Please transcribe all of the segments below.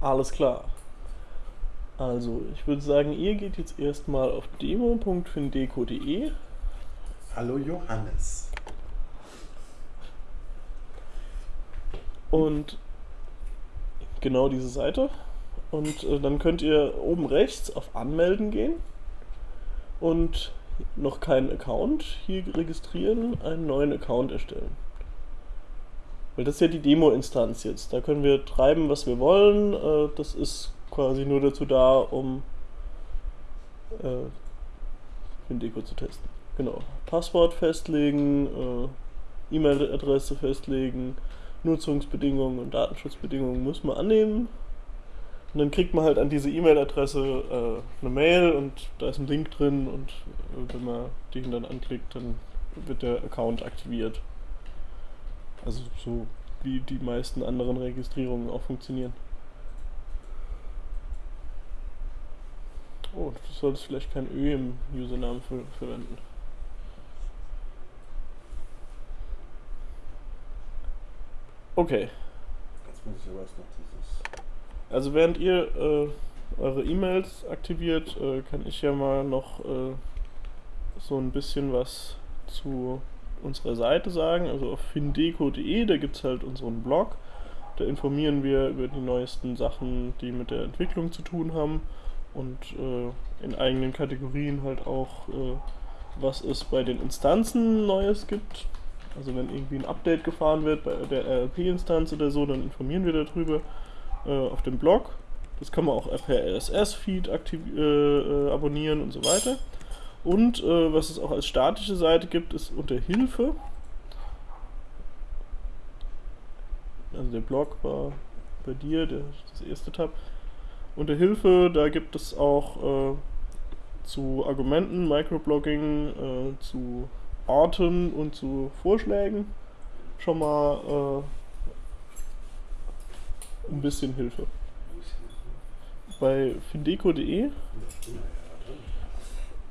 Alles klar. Also, ich würde sagen, ihr geht jetzt erstmal auf demo.findeco.de. Hallo Johannes. Und genau diese Seite. Und äh, dann könnt ihr oben rechts auf Anmelden gehen und noch keinen Account hier registrieren, einen neuen Account erstellen. Weil das ist ja die Demo-Instanz jetzt. Da können wir treiben, was wir wollen. Äh, das ist quasi nur dazu da, um äh, Findeco zu testen. Genau. Passwort festlegen, äh, E-Mail-Adresse festlegen, Nutzungsbedingungen und Datenschutzbedingungen muss man annehmen. Und dann kriegt man halt an diese E-Mail-Adresse äh, eine Mail und da ist ein Link drin und äh, wenn man den dann anklickt, dann wird der Account aktiviert. Also so wie die meisten anderen Registrierungen auch funktionieren. Oh, du solltest vielleicht kein Ö im Usernamen ver verwenden. Okay. Jetzt muss ich aber erst noch dieses. Also während ihr äh, eure E-Mails aktiviert, äh, kann ich ja mal noch äh, so ein bisschen was zu unserer Seite sagen. Also auf findeco.de, da gibt es halt unseren Blog. Da informieren wir über die neuesten Sachen, die mit der Entwicklung zu tun haben. Und äh, in eigenen Kategorien halt auch, äh, was es bei den Instanzen Neues gibt. Also wenn irgendwie ein Update gefahren wird bei der RLP-Instanz oder so, dann informieren wir darüber äh, auf dem Blog. Das kann man auch per RSS-Feed äh, äh, abonnieren und so weiter. Und äh, was es auch als statische Seite gibt, ist unter Hilfe. Also der Blog war bei dir, der, das erste Tab. Unter Hilfe, da gibt es auch äh, zu Argumenten, Microblogging, äh, zu Orten und zu Vorschlägen schon mal äh, ein bisschen Hilfe. Bei findeco.de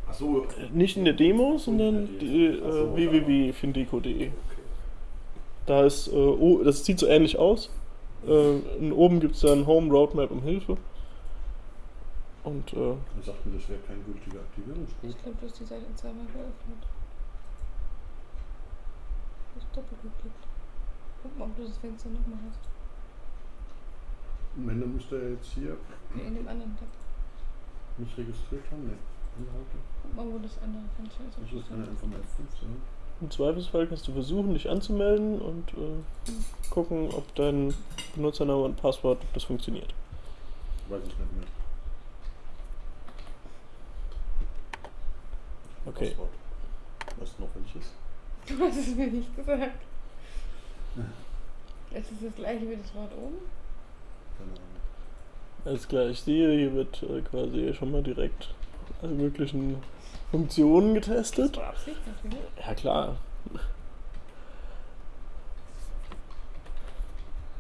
Achso, nicht in der Demo, sondern die, äh, Ach so, www.findeco.de. Da ist, äh, oh, das sieht so ähnlich aus. Äh, und oben gibt es dann Home, Roadmap und Hilfe. Und äh, sagst mir, das wäre kein gültiger Aktivierungscode. Ich glaube, du hast die Seite zweimal geöffnet. Du hast doppelt geklickt. Guck mal, ob du das Fenster nochmal hast. Und wenn, dann müsste er jetzt hier Nee, in dem anderen Tab. mich registriert haben. Ne, Inhalte. Guck mal, wo das andere Fenster ist. Das ist einfach mal F5 sein. im Zweifelsfall kannst du versuchen, dich anzumelden und äh, gucken, ob dein Benutzername und Passwort, ob das funktioniert. Weiß ich nicht mehr. Okay. Passwort. Weißt du noch welches? Du hast es mir nicht gesagt. Es ist das gleiche wie das Wort oben. Keine Ahnung. Alles klar, ich sehe, hier wird äh, quasi schon mal direkt möglichen Funktionen Das getestet. war Absicht natürlich. Ja, klar.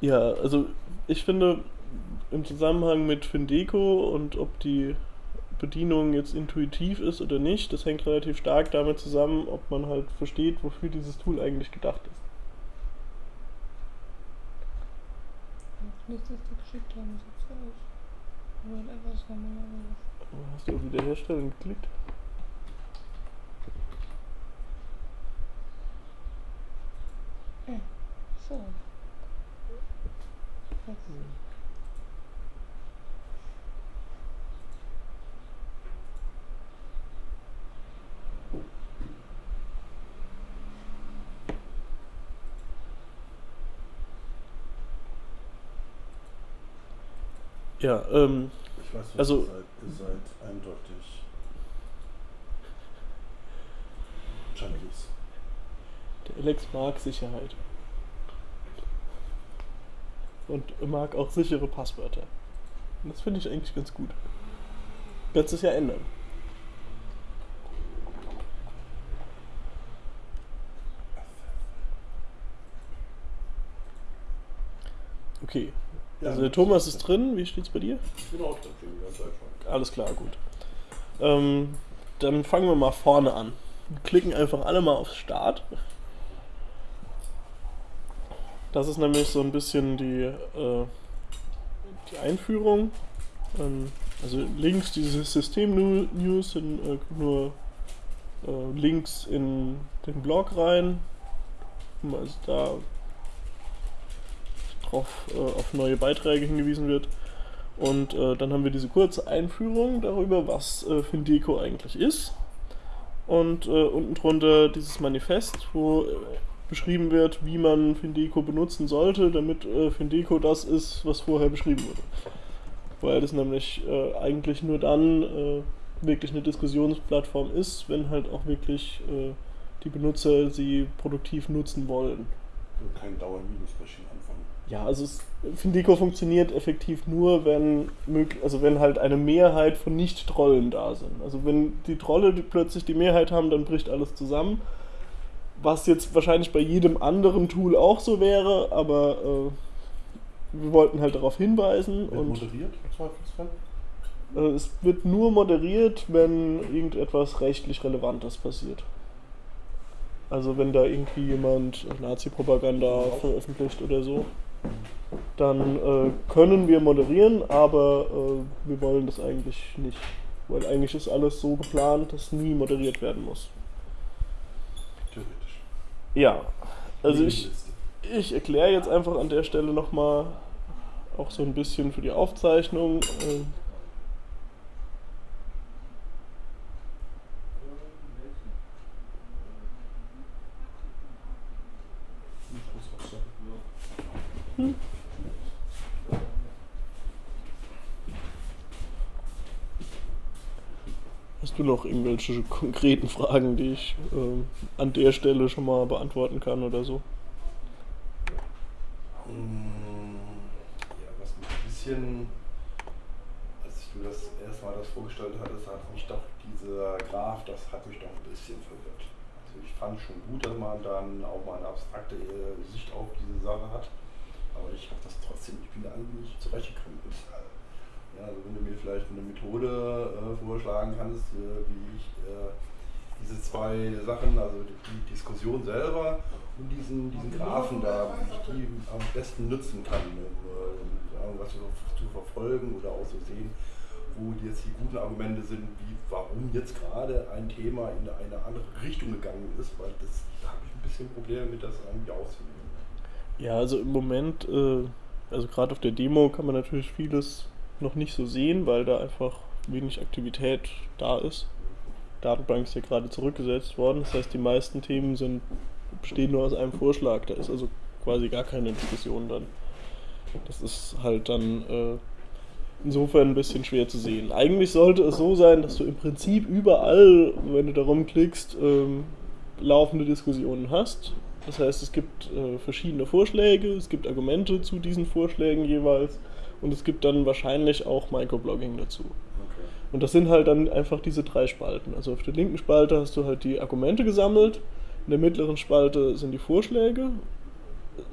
Ja, also ich finde im Zusammenhang mit Findeco und ob die Bedienung jetzt intuitiv ist oder nicht, das hängt relativ stark damit zusammen, ob man halt versteht, wofür dieses Tool eigentlich gedacht ist. Nicht, dass die geschickt haben, sieht so aus. Einfach das normalerweise. Hast du auf Wiederherstellen geklickt? So. Jetzt. Ja, ähm, Ich weiß nicht, Also- seid, ihr seid eindeutig Junkies. der Alex mag Sicherheit. Und mag auch sichere Passwörter. Und das finde ich eigentlich ganz gut. Kannst es ja ändern. Okay. Also der Thomas ist drin, wie steht's bei dir? Ich bin auch drin, die ganze Zeit schon. Alles klar, gut. Ähm, dann fangen wir mal vorne an. Klicken einfach alle mal auf Start. Das ist nämlich so ein bisschen die, äh, die Einführung. Ähm, also links diese System-News sind äh, nur äh, Links in den Blog rein, also da drauf äh, auf neue Beiträge hingewiesen wird. Und äh, dann haben wir diese kurze Einführung darüber, was äh, Findeco eigentlich ist. Und äh, unten drunter dieses Manifest, wo äh, beschrieben wird, wie man Findeco benutzen sollte, damit äh, Findeco das ist, was vorher beschrieben wurde. Weil das nämlich äh, eigentlich nur dann wirklich eine Diskussionsplattform ist, wenn halt auch wirklich die Benutzer sie produktiv nutzen wollen. Und kein Dauer-Minus-Maschinen anfangen. Ja, also es, Findeco funktioniert effektiv nur, wenn möglich, also wenn halt eine Mehrheit von Nicht-Trollen da sind. Also wenn die Trolle die plötzlich die Mehrheit haben, dann bricht alles zusammen. Was jetzt wahrscheinlich bei jedem anderen Tool auch so wäre, aber äh, wir wollten halt darauf hinweisen Wird und moderiert, im Zweifelsfall? äh, es wird nur moderiert, wenn irgendetwas rechtlich Relevantes passiert. Also wenn da irgendwie jemand Nazi-Propaganda veröffentlicht oder so, dann äh, können wir moderieren, aber äh, wir wollen das eigentlich nicht. Weil eigentlich ist alles so geplant, dass nie moderiert werden muss. Theoretisch. Ja, also ich, ich erkläre jetzt einfach an der Stelle nochmal auch so ein bisschen für die Aufzeichnung. äh, Ich muss was sagen. Hast du noch irgendwelche konkreten Fragen, die ich ähm, an der Stelle schon mal beantworten kann oder so? Ja, was mich ein bisschen, als du das erstmal das vorgestellt hattest, hat mich doch dieser Graph, das hat mich doch ein bisschen verwirrt. Also ich fand schon gut, dass man dann auch mal eine abstrakte äh, Sicht auf diese Sache hat, aber ich habe das trotzdem, ich bin da nicht zurechtgekommen. Ja, also wenn du mir vielleicht eine Methode äh, vorschlagen kannst, äh, wie ich äh, diese zwei Sachen, also die, Diskussion selber und diesen, diesen Graphen da, wie ich die am besten nutzen kann, um äh, irgendwas zu, zu verfolgen oder auch so sehen, wo jetzt die guten Argumente sind, wie warum jetzt gerade ein Thema in eine andere Richtung gegangen ist, weil das da habe ich ein bisschen Probleme mit, das irgendwie auszunehmen. Ja, also im Moment, äh, also gerade auf der Demo kann man natürlich vieles noch nicht so sehen, weil da einfach wenig Aktivität da ist. Datenbank ist ja gerade zurückgesetzt worden, das heißt die meisten Themen sind, bestehen nur aus einem Vorschlag, da ist also quasi gar keine Diskussion dann. Das ist halt dann äh, insofern ein bisschen schwer zu sehen. Eigentlich sollte es so sein, dass du im Prinzip überall, wenn du darum klickst, ähm, laufende Diskussionen hast. Das heißt, es gibt äh, verschiedene Vorschläge, es gibt Argumente zu diesen Vorschlägen jeweils und es gibt dann wahrscheinlich auch Microblogging dazu. Okay. Und das sind halt dann einfach diese drei Spalten. Also auf der linken Spalte hast du halt die Argumente gesammelt, in der mittleren Spalte sind die Vorschläge,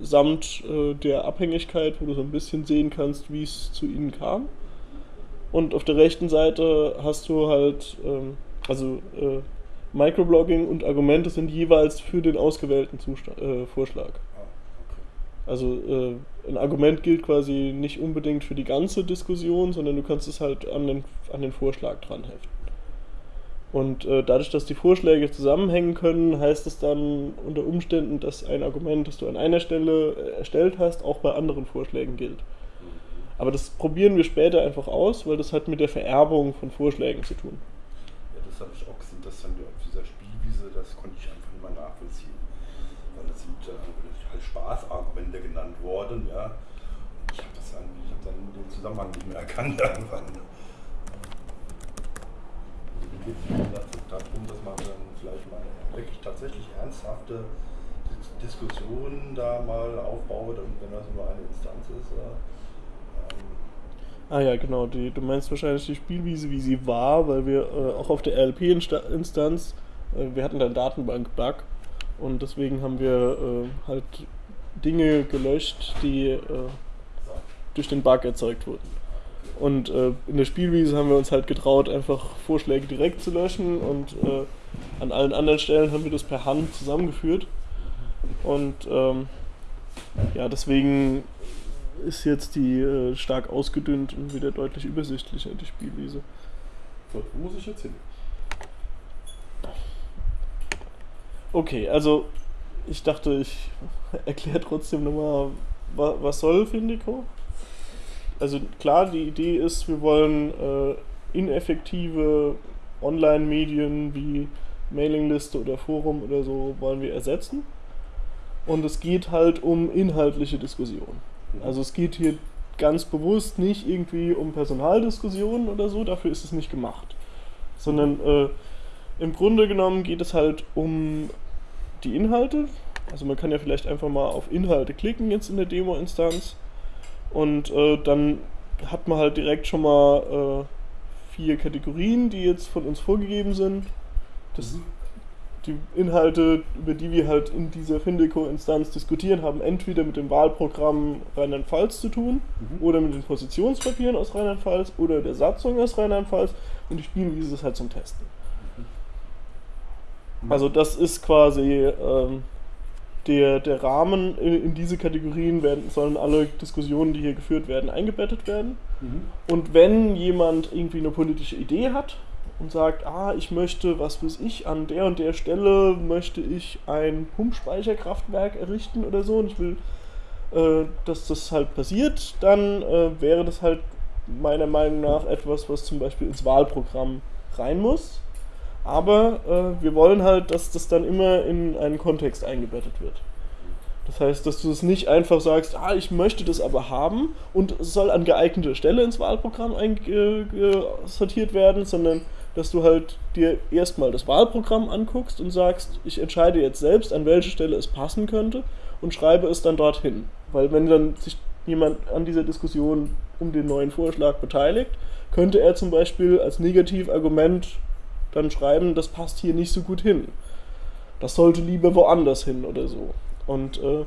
samt äh, der Abhängigkeit, wo du so ein bisschen sehen kannst, wie es zu ihnen kam. Und auf der rechten Seite hast du halt, ähm, also äh, Microblogging und Argumente sind jeweils für den ausgewählten Zustand, äh, Vorschlag. Also äh, ein Argument gilt quasi nicht unbedingt für die ganze Diskussion, sondern du kannst es halt an den, an den Vorschlag dran heften. Und äh, dadurch, dass die Vorschläge zusammenhängen können, heißt es dann unter Umständen, dass ein Argument, das du an einer Stelle äh, erstellt hast, auch bei anderen Vorschlägen gilt. Aber das probieren wir später einfach aus, weil das hat mit der Vererbung von Vorschlägen zu tun. Ja, das habe ich auch gesehen, dass dann auf dieser Spielwiese, das konnte ich einfach nicht mehr nachvollziehen. Weil das sind äh, halt Spaßargumente genannt worden, ja. Ich habe das dann, ich habe dann den Zusammenhang nicht mehr erkannt irgendwann. Also mir geht es darum, dass man dann vielleicht mal wirklich tatsächlich ernsthafte Dis- Diskussionen da mal aufbaut und wenn das nur eine Instanz ist, äh, ähm, Ah ja, genau. Die, du meinst wahrscheinlich die Spielwiese, wie sie war, weil wir äh, auch auf der RLP-Instanz, äh, wir hatten da einen Datenbank-Bug und deswegen haben wir äh, halt Dinge gelöscht, die äh, durch den Bug erzeugt wurden. Und äh, in der Spielwiese haben wir uns halt getraut, einfach Vorschläge direkt zu löschen und äh, an allen anderen Stellen haben wir das per Hand zusammengeführt. Und ähm, ja, deswegen ist jetzt die äh, stark ausgedünnt und wieder deutlich übersichtlicher, die Spielwiese. So, wo muss ich jetzt hin? Okay, also ich dachte, ich erkläre trotzdem nochmal, wa was soll Findico? Also klar, die Idee ist, wir wollen äh, ineffektive Online-Medien wie Mailingliste oder Forum oder so wollen wir ersetzen. Und es geht halt um inhaltliche Diskussionen. Also es geht hier ganz bewusst nicht irgendwie um Personaldiskussionen oder so, dafür ist es nicht gemacht. Sondern äh, im Grunde genommen geht es halt um die Inhalte. Also man kann ja vielleicht einfach mal auf Inhalte klicken jetzt in der Demo-Instanz und äh, dann hat man halt direkt schon mal äh, vier Kategorien, die jetzt von uns vorgegeben sind. Das, die Inhalte, über die wir halt in dieser Findeco-Instanz diskutieren, haben entweder mit dem Wahlprogramm Rheinland-Pfalz zu tun Mhm. oder mit den Positionspapieren aus Rheinland-Pfalz oder der Satzung aus Rheinland-Pfalz und die Spielwiese ist halt zum Testen. Also das ist quasi ähm, der, der Rahmen. In, in diese Kategorien werden, sollen alle Diskussionen, die hier geführt werden, eingebettet werden. Mhm. Und wenn jemand irgendwie eine politische Idee hat und sagt, ah, ich möchte, was weiß ich, an der und der Stelle möchte ich ein Pumpspeicherkraftwerk errichten oder so und ich will, äh, dass das halt passiert, dann äh, wäre das halt meiner Meinung nach etwas, was zum Beispiel ins Wahlprogramm rein muss. Aber äh, wir wollen halt, dass das dann immer in einen Kontext eingebettet wird. Das heißt, dass du es nicht einfach sagst, ah, ich möchte das aber haben und es soll an geeigneter Stelle ins Wahlprogramm einsortiert werden, sondern dass du halt dir erstmal das Wahlprogramm anguckst und sagst, ich entscheide jetzt selbst, an welche Stelle es passen könnte und schreibe es dann dorthin. Weil wenn dann sich jemand an dieser Diskussion um den neuen Vorschlag beteiligt, könnte er zum Beispiel als Negativargument dann schreiben, das passt hier nicht so gut hin. Das sollte lieber woanders hin oder so. Und äh,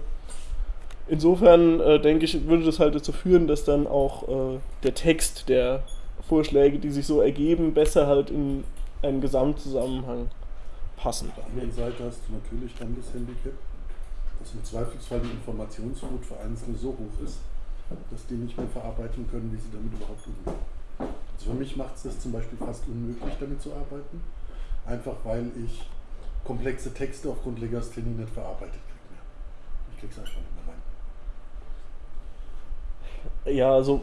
insofern äh, denke ich, würde das halt dazu führen, dass dann auch äh, der Text der Vorschläge, die sich so ergeben, besser halt in einen Gesamtzusammenhang passen. Auf der anderen Seite hast du natürlich dann das Handicap, dass im Zweifelsfall die Informationsflut für Einzelne so hoch ist, dass die nicht mehr verarbeiten können, wie sie damit überhaupt umgehen. Also für mich macht es das zum Beispiel fast unmöglich, damit zu arbeiten. Einfach weil ich komplexe Texte aufgrund Legasthenie nicht verarbeitet kriege. Ich krieg's einfach nicht mehr rein. Ja, also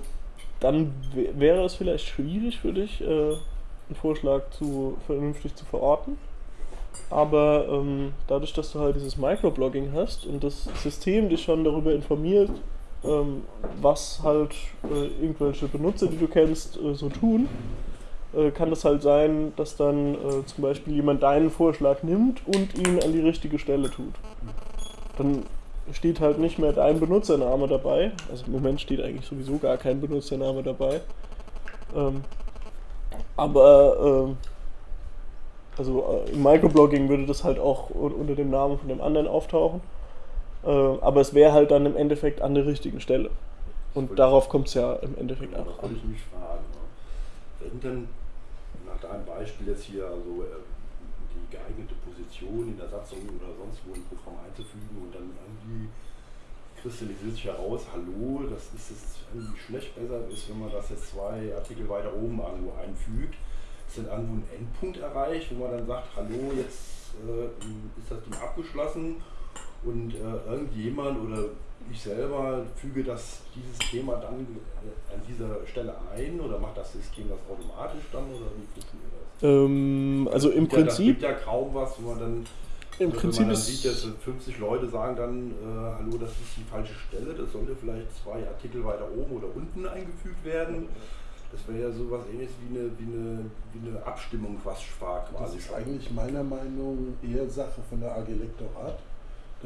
dann wäre es vielleicht schwierig für dich, äh, einen Vorschlag zu vernünftig zu verorten. Aber ähm, dadurch, dass du halt dieses Microblogging hast und das System dich schon darüber informiert, ähm, was halt äh, irgendwelche Benutzer, die du kennst, äh, so tun, äh, kann das halt sein, dass dann äh, zum Beispiel jemand deinen Vorschlag nimmt und ihn an die richtige Stelle tut. Dann steht halt nicht mehr dein Benutzername dabei. Also im Moment steht eigentlich sowieso gar kein Benutzername dabei. Ähm, aber ähm, also äh, im Microblogging würde das halt auch un- unter dem Namen von dem anderen auftauchen. Äh, aber es wäre halt dann im Endeffekt an der richtigen Stelle. Und darauf kommt es ja im Endeffekt Das auch wollte an. ich mich fragen. Ne? Wenn denn nach deinem Beispiel jetzt hier also äh, die geeignete Position in der Satzung oder sonst wo im Programm einzufügen und dann irgendwie kristallisiert sich heraus, hallo, das ist jetzt irgendwie schlecht besser ist, wenn man das jetzt zwei Artikel weiter oben irgendwo einfügt. Ist dann irgendwo ein Endpunkt erreicht, wo man dann sagt, hallo, jetzt äh, ist das Ding abgeschlossen und äh, irgendjemand oder ich selber füge das, dieses Thema dann äh, an dieser Stelle ein oder macht das System das automatisch dann oder wie funktioniert das? Ähm, also im Ja, das Prinzip, gibt ja kaum was, wo man dann, im wenn Prinzip man dann ist sieht, dass 50 Leute sagen dann, äh, hallo, das ist die falsche Stelle, das sollte vielleicht zwei Artikel weiter oben oder unten eingefügt werden. Das wäre ja sowas ähnliches wie eine, wie eine, wie eine Abstimmung fast war Das quasi. ist eigentlich meiner Meinung nach eher Sache von der AG Lektorat,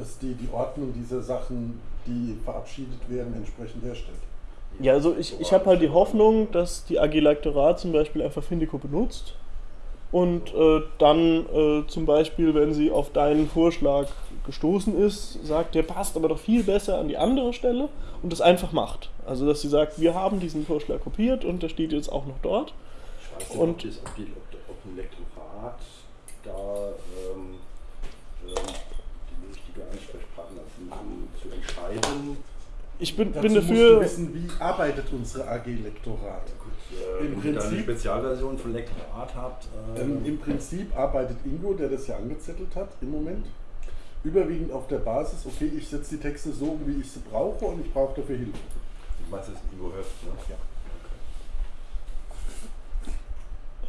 dass die die Ordnung dieser Sachen, die verabschiedet werden, entsprechend herstellt. Ja, also ich, ich habe halt die Hoffnung, dass die AG Lektorat zum Beispiel einfach Findico benutzt und äh, dann äh, zum Beispiel, wenn sie auf deinen Vorschlag gestoßen ist, sagt, der passt aber doch viel besser an die andere Stelle und das einfach macht. Also dass sie sagt, wir haben diesen Vorschlag kopiert und der steht jetzt auch noch dort. Ich weiß nicht, Und- ob, das, ob, die, ob, ob ein Lektorat da ähm, ähm, die richtige Ansprechpartner sind, um zu entscheiden, ich bin, Dazu bin musst dafür. du wissen, wie arbeitet unsere AG Lektorat. Äh, Im wenn ihr eine Spezialversion von Lektorat habt, äh, Ähm, Im Prinzip arbeitet Ingo, der das ja angezettelt hat im Moment, überwiegend auf der Basis, okay, ich setze die Texte so um, wie ich sie brauche und ich brauche dafür Hilfe. ich weiß, das ist Ingo Höft, ne? Ja.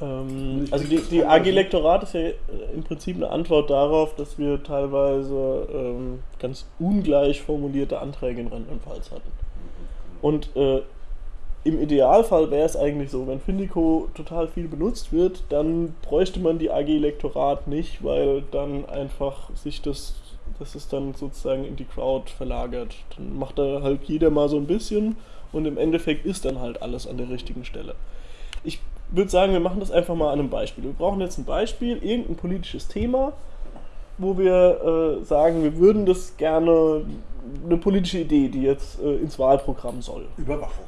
Ähm, also die, die AG. Lektorat ist ja im Prinzip eine Antwort darauf, dass wir teilweise ähm, ganz ungleich formulierte Anträge in Rheinland-Pfalz hatten. Und äh, im Idealfall wäre es eigentlich so, wenn Findico total viel benutzt wird, dann bräuchte man die AG Lektorat nicht, weil dann einfach sich das, das ist dann sozusagen in die Crowd verlagert. Dann macht da halt jeder mal so ein bisschen und im Endeffekt ist dann halt alles an der richtigen Stelle. Ich würde sagen, wir machen das einfach mal an einem Beispiel. Wir brauchen jetzt ein Beispiel, irgendein politisches Thema, wo wir äh, sagen, wir würden das gerne, eine politische Idee, die jetzt äh, ins Wahlprogramm soll. Überwachung.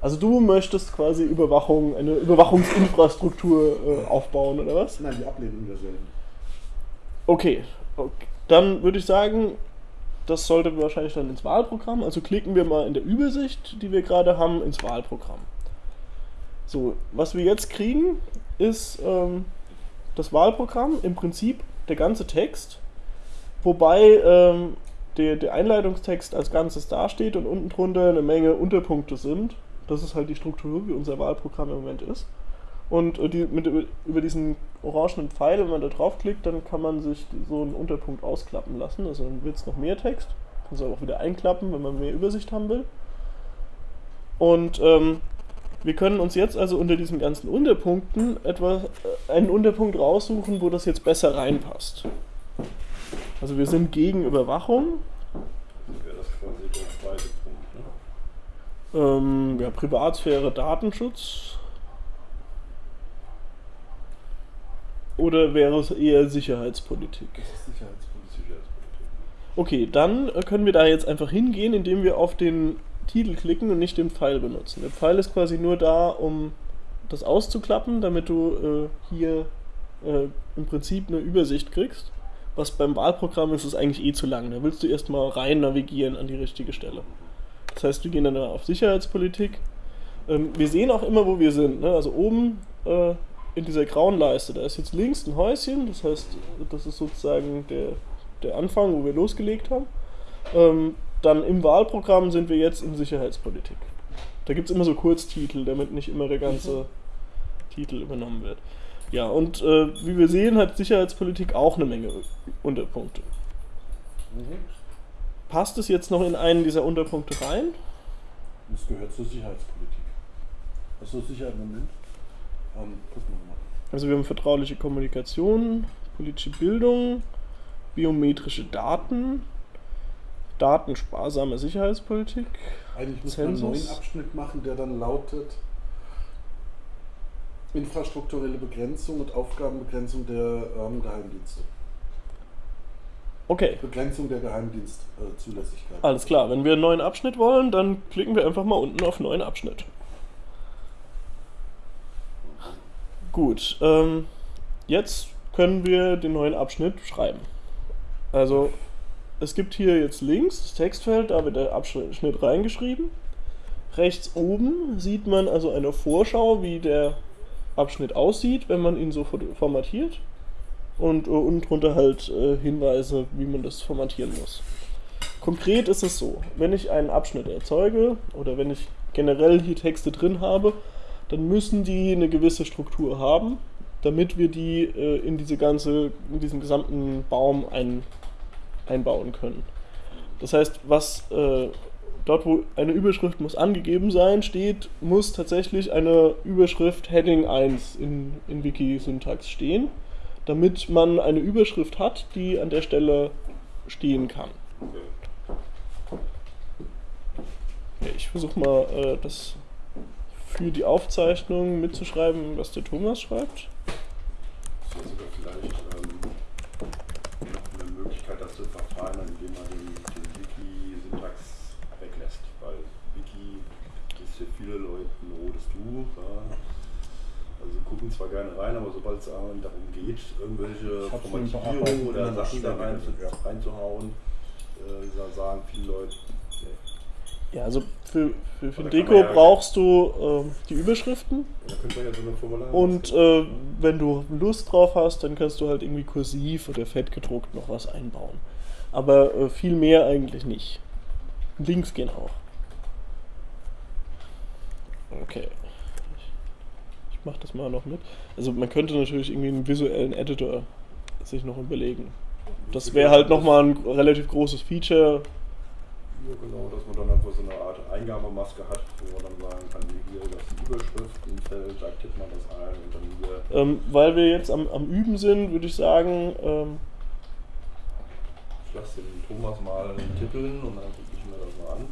Also du möchtest quasi Überwachung, eine Überwachungsinfrastruktur äh, aufbauen, oder was? Nein, die Ablehnung derselben. Okay. okay. Dann würde ich sagen, das sollte wahrscheinlich dann ins Wahlprogramm. Also klicken wir mal in der Übersicht, die wir gerade haben, ins Wahlprogramm. So, was wir jetzt kriegen, ist ähm, das Wahlprogramm, im Prinzip der ganze Text, wobei ähm, der, der Einleitungstext als Ganzes dasteht und unten drunter eine Menge Unterpunkte sind. Das ist halt die Struktur, wie unser Wahlprogramm im Moment ist. Und äh, die, mit, über, diesen orangenen Pfeil, wenn man da draufklickt, dann kann man sich so einen Unterpunkt ausklappen lassen. Also dann wird es noch mehr Text. Kann es auch wieder einklappen, wenn man mehr Übersicht haben will. Und ähm, wir können uns jetzt also unter diesen ganzen Unterpunkten etwas, äh, einen Unterpunkt raussuchen, wo das jetzt besser reinpasst. Also wir sind gegen Überwachung. Wäre das quasi der zweite Punkt, ne? Ähm, ja, Privatsphäre, Datenschutz. Oder wäre es eher Sicherheitspolitik? Das ist Sicherheitspolitik. Sicherheitspolitik. Okay, dann äh, können wir da jetzt einfach hingehen, indem wir auf den Titel klicken und nicht den Pfeil benutzen. Der Pfeil ist quasi nur da, um das auszuklappen, damit du äh, hier äh, im Prinzip eine Übersicht kriegst. Was beim Wahlprogramm ist, ist eigentlich eh zu lang. Da willst du erstmal rein navigieren an die richtige Stelle. Das heißt, wir gehen dann auf Sicherheitspolitik. Ähm, wir sehen auch immer, wo wir sind. Ne? Also oben äh, in dieser grauen Leiste, da ist jetzt links ein Häuschen. Das heißt, das ist sozusagen der, der Anfang, wo wir losgelegt haben. Ähm, dann im Wahlprogramm sind wir jetzt in Sicherheitspolitik. Da gibt es immer so Kurztitel, damit nicht immer der ganze Titel übernommen wird. Ja, und äh, wie wir sehen, hat Sicherheitspolitik auch eine Menge Unterpunkte. Mhm. Passt es jetzt noch in einen dieser Unterpunkte rein? Das gehört zur Sicherheitspolitik. Achso, Sicherheit, Moment. Ähm, gucken wir mal. Also wir haben vertrauliche Kommunikation, politische Bildung, biometrische Daten, datensparsame Sicherheitspolitik. Eigentlich muss man einen Zensus. neuen Abschnitt machen, der dann lautet infrastrukturelle Begrenzung und Aufgabenbegrenzung der ähm, Geheimdienste. Okay, Begrenzung der Geheimdienstzulässigkeit. alles klar. Wenn wir einen neuen Abschnitt wollen, dann klicken wir einfach mal unten auf neuen Abschnitt. Gut, ähm, jetzt können wir den neuen Abschnitt schreiben. Also es gibt hier jetzt links das Textfeld, da wird der Abschnitt reingeschrieben. Rechts oben sieht man also eine Vorschau, wie der Abschnitt aussieht, wenn man ihn so formatiert. Und äh, unten drunter halt äh, Hinweise, wie man das formatieren muss. Konkret ist es so, wenn ich einen Abschnitt erzeuge oder wenn ich generell hier Texte drin habe, dann müssen die eine gewisse Struktur haben, damit wir die äh, in diese ganze, in diesen gesamten Baum ein, einbauen können. Das heißt, was äh, dort, wo eine Überschrift muss angegeben sein, steht, muss tatsächlich eine Überschrift Heading 1 in, in Wiki-Syntax stehen, damit man eine Überschrift hat, die an der Stelle stehen kann. Ich versuche mal, äh, das für die Aufzeichnung mitzuschreiben, was der Thomas schreibt. Das wäre sogar vielleicht ähm, noch eine Möglichkeit, das zu verfeinern, indem man den, den Wiki-Syntax weglässt. Weil Wiki ist für viele Leute ein rotes Tuch. Ja. Also sie gucken zwar gerne rein, aber sobald es darum geht, irgendwelche Formatierungen oder Sachen da rein, ja. reinzuhauen, äh, sagen viele Leute, nee. Ja, also für, für Findeco man ja- brauchst du ähm, die Überschriften da könnte man ja so eine Formular und äh, wenn du Lust drauf hast, dann kannst du halt irgendwie kursiv oder fett gedruckt noch was einbauen. Aber äh, viel mehr eigentlich nicht. Links gehen auch. Okay. Mach das mal noch mit. Also man könnte natürlich irgendwie einen visuellen Editor sich noch überlegen. Das wäre halt nochmal ein relativ großes Feature. Ja, genau, dass man dann einfach so eine Art Eingabemaske hat, wo man dann sagen kann, hier, hier das ist die Überschrift im Feld, da tippt man das ein und dann hier. Ähm, weil wir jetzt am, am Üben sind, würde ich sagen, ähm, Ich lasse den Thomas mal tippeln und dann gucke ich mir das mal an.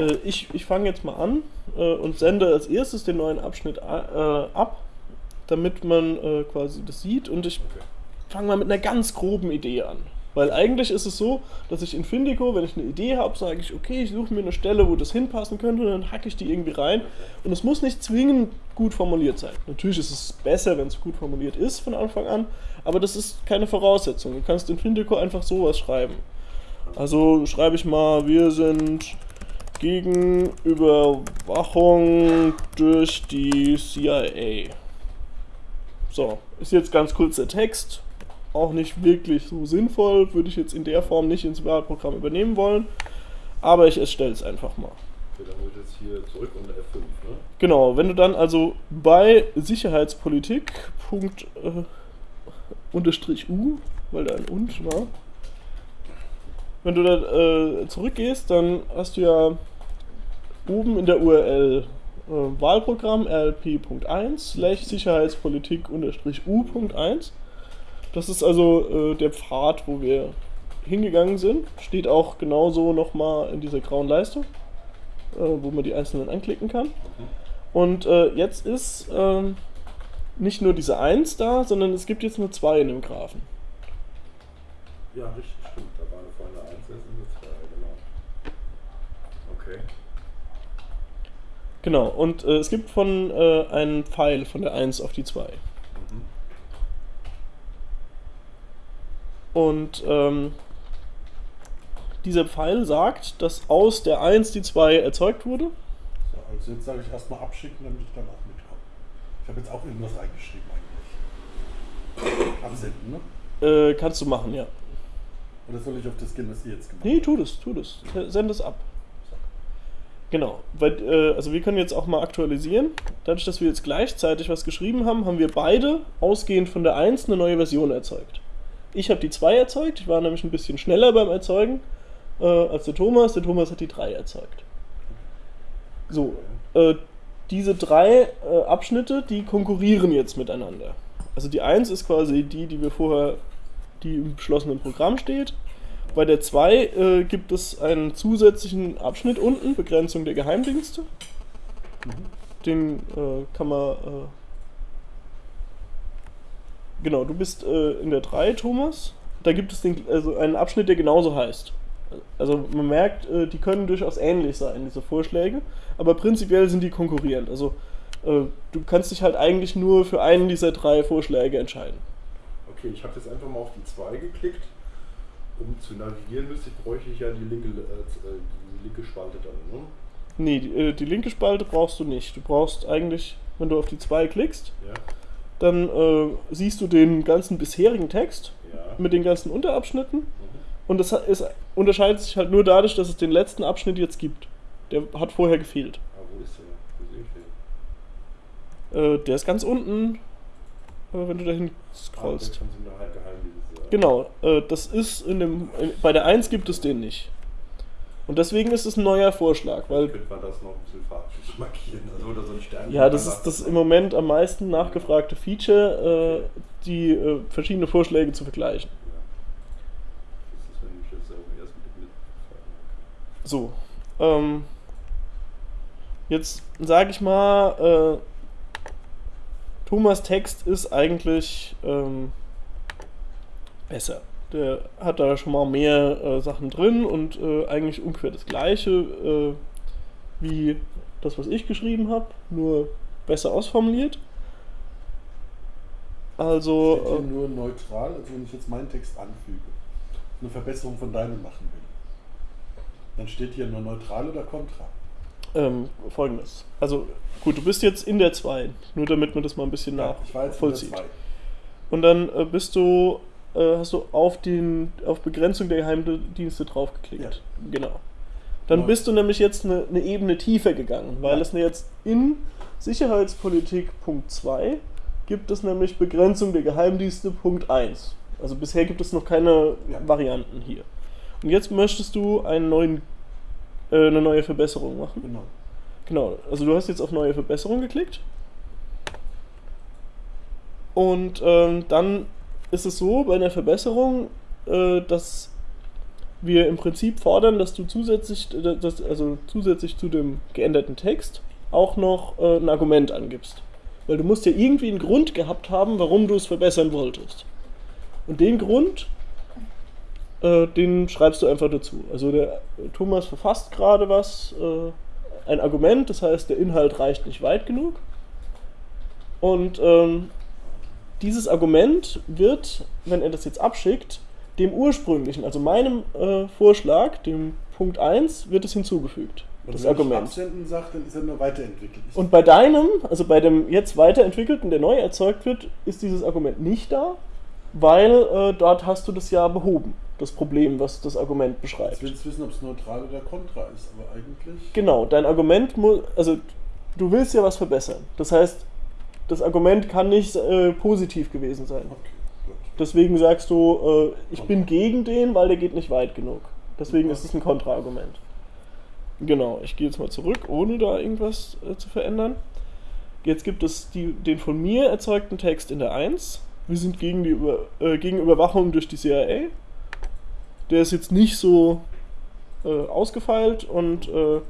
Äh, ich ich fange jetzt mal an äh, und sende als erstes den neuen Abschnitt a- äh, ab, damit man äh, quasi das sieht. Und ich Okay. fange mal mit einer ganz groben Idee an. Weil eigentlich ist es so, dass ich in Findico, wenn ich eine Idee habe, sage ich, okay, ich suche mir eine Stelle, wo das hinpassen könnte und dann hacke ich die irgendwie rein. Und es muss nicht zwingend gut formuliert sein. Natürlich ist es besser, wenn es gut formuliert ist von Anfang an, aber das ist keine Voraussetzung. Du kannst in Findico einfach sowas schreiben. Also schreibe ich mal, wir sind gegen Überwachung durch die CIA. So, ist jetzt ganz kurz der Text. Auch nicht wirklich so sinnvoll, würde ich jetzt in der Form nicht ins Wahlprogramm übernehmen wollen. Aber ich erstelle es einfach mal. Okay, dann ich jetzt hier zurück und F5, ne? Genau, wenn du dann also bei Sicherheitspolitik Punkt, äh, unterstrich U, weil da ein und war, wenn du da äh, zurückgehst, dann hast du ja oben in der URL äh, Wahlprogramm rlp.1 slash Sicherheitspolitik unterstrich U.1. Das ist also äh, der Pfad, wo wir hingegangen sind. Steht auch genauso nochmal in dieser grauen Leiste äh, wo man die einzelnen anklicken kann. Und äh, jetzt ist ähm, nicht nur diese 1 da, sondern es gibt jetzt nur 2 in dem Graphen. Ja, richtig, stimmt. Da war eine vorne 1, jetzt sind wir 2, genau. Okay. Genau, und äh, es gibt von äh, einen Pfeil von der 1 auf die 2. Mhm. Und ähm, dieser Pfeil sagt, dass aus der 1 die 2 erzeugt wurde. So, also jetzt sage ich erstmal abschicken, damit ich dann auch mitkomme. Ich habe jetzt auch irgendwas reingeschrieben eigentlich. Absenden, ne? Äh, kannst du machen, ja. Oder soll ich auf das gehen, was ihr jetzt gemacht Nee, tu das, tu das. Send es ab. Genau, weil, äh, also wir können jetzt auch mal aktualisieren. Dadurch, dass wir jetzt gleichzeitig was geschrieben haben, haben wir beide ausgehend von der 1 eine neue Version erzeugt. Ich habe die 2 erzeugt, ich war nämlich ein bisschen schneller beim Erzeugen äh, als der Thomas. Der Thomas hat die 3 erzeugt. So, äh, diese drei äh, Abschnitte, die konkurrieren jetzt miteinander. Also die 1 ist quasi die, die wir vorher, die im beschlossenen Programm steht. Bei der 2 äh, gibt es einen zusätzlichen Abschnitt unten, Begrenzung der Geheimdienste. Den äh, kann man. Äh, genau, du bist äh, in der 3, Thomas. Da gibt es den, also einen Abschnitt, der genauso heißt. Also man merkt, äh, die können durchaus ähnlich sein, diese Vorschläge, aber prinzipiell sind die konkurrierend. Also äh, du kannst dich halt eigentlich nur für einen dieser drei Vorschläge entscheiden. Okay, ich habe jetzt einfach mal auf die 2 geklickt. Um zu navigieren müsste, bräuchte ich ja die linke, äh, die linke Spalte dann, ne? Nee, die, äh, die linke Spalte brauchst du nicht. Du brauchst eigentlich, wenn du auf die 2 klickst, Ja. dann äh, siehst du den ganzen bisherigen Text Ja. mit den ganzen Unterabschnitten. Mhm. Und das ist, unterscheidet sich halt nur dadurch, dass es den letzten Abschnitt jetzt gibt. Der hat vorher gefehlt. Ah, wo ist der? Wo sehe ich den? Äh, der ist ganz unten, äh, wenn du dahin Ah, scrollst. der Genau, äh, das ist in dem. In, bei der 1 gibt es den nicht. Und deswegen ist es ein neuer Vorschlag, weil. Könnte man das noch ein bisschen farblich markieren, also oder so ein Stern. Ja, das ist das im Moment am meisten nachgefragte Feature, äh, die äh, verschiedene Vorschläge zu vergleichen. So, ähm, jetzt sage ich mal, äh, Thomas Text ist eigentlich ähm, besser. Der hat da schon mal mehr äh, Sachen drin und äh, eigentlich ungefähr das gleiche äh, wie das, was ich geschrieben habe, nur besser ausformuliert. Also, Steht hier äh, nur neutral, also wenn ich jetzt meinen Text anfüge, eine Verbesserung von deinem machen will. Dann steht hier nur neutral oder kontra. Ähm, Folgendes. Also, gut, du bist jetzt in der 2, nur damit man das mal ein bisschen Ja, ich war jetzt in der nachvollzieht. Und dann äh, bist du, äh, hast du auf, den, auf Begrenzung der Geheimdienste draufgeklickt. Ja. Genau. Dann Ja. bist du nämlich jetzt eine, eine Ebene tiefer gegangen, weil Ja. es jetzt in Sicherheitspolitik Punkt 2 gibt es nämlich Begrenzung der Geheimdienste Punkt 1. Also bisher gibt es noch keine. Varianten hier. Und jetzt möchtest du einen neuen, äh, eine neue Verbesserung machen. Genau. Genau, also du hast jetzt auf neue Verbesserung geklickt. Und ähm, dann ist es so bei einer Verbesserung, äh, dass wir im Prinzip fordern, dass du zusätzlich, äh, dass, also zusätzlich zu dem geänderten Text auch noch äh, ein Argument angibst. Weil du musst ja irgendwie einen Grund gehabt haben, warum du es verbessern wolltest. Und den Grund, äh, den schreibst du einfach dazu. Also der Thomas verfasst gerade was, äh, ein Argument, das heißt, der Inhalt reicht nicht weit genug. Und ähm, dieses Argument wird, wenn er das jetzt abschickt, dem ursprünglichen, also meinem äh, Vorschlag, dem Punkt 1, wird es hinzugefügt. Und das wenn ich Argument. absenden sagt, dann ist er nur weiterentwickelt. Ich- Und bei deinem, also bei dem jetzt weiterentwickelten, der neu erzeugt wird, ist dieses Argument nicht da, weil äh, dort hast du das ja behoben, das Problem, was das Argument beschreibt. Jetzt willst du wissen, ob es neutral oder kontra ist, aber eigentlich. Genau, dein Argument muss, also du willst ja was verbessern. Das heißt, das Argument kann nicht äh, positiv gewesen sein. Okay. Deswegen sagst du, äh, ich bin gegen den, weil der geht nicht weit genug. Deswegen ist es ein Kontraargument. Genau, ich gehe jetzt mal zurück, ohne da irgendwas äh, zu verändern. Jetzt gibt es die, den von mir erzeugten Text in der 1. Wir sind gegen, die Über, äh, gegen Überwachung durch die CIA. Der ist jetzt nicht so äh, ausgefeilt und äh,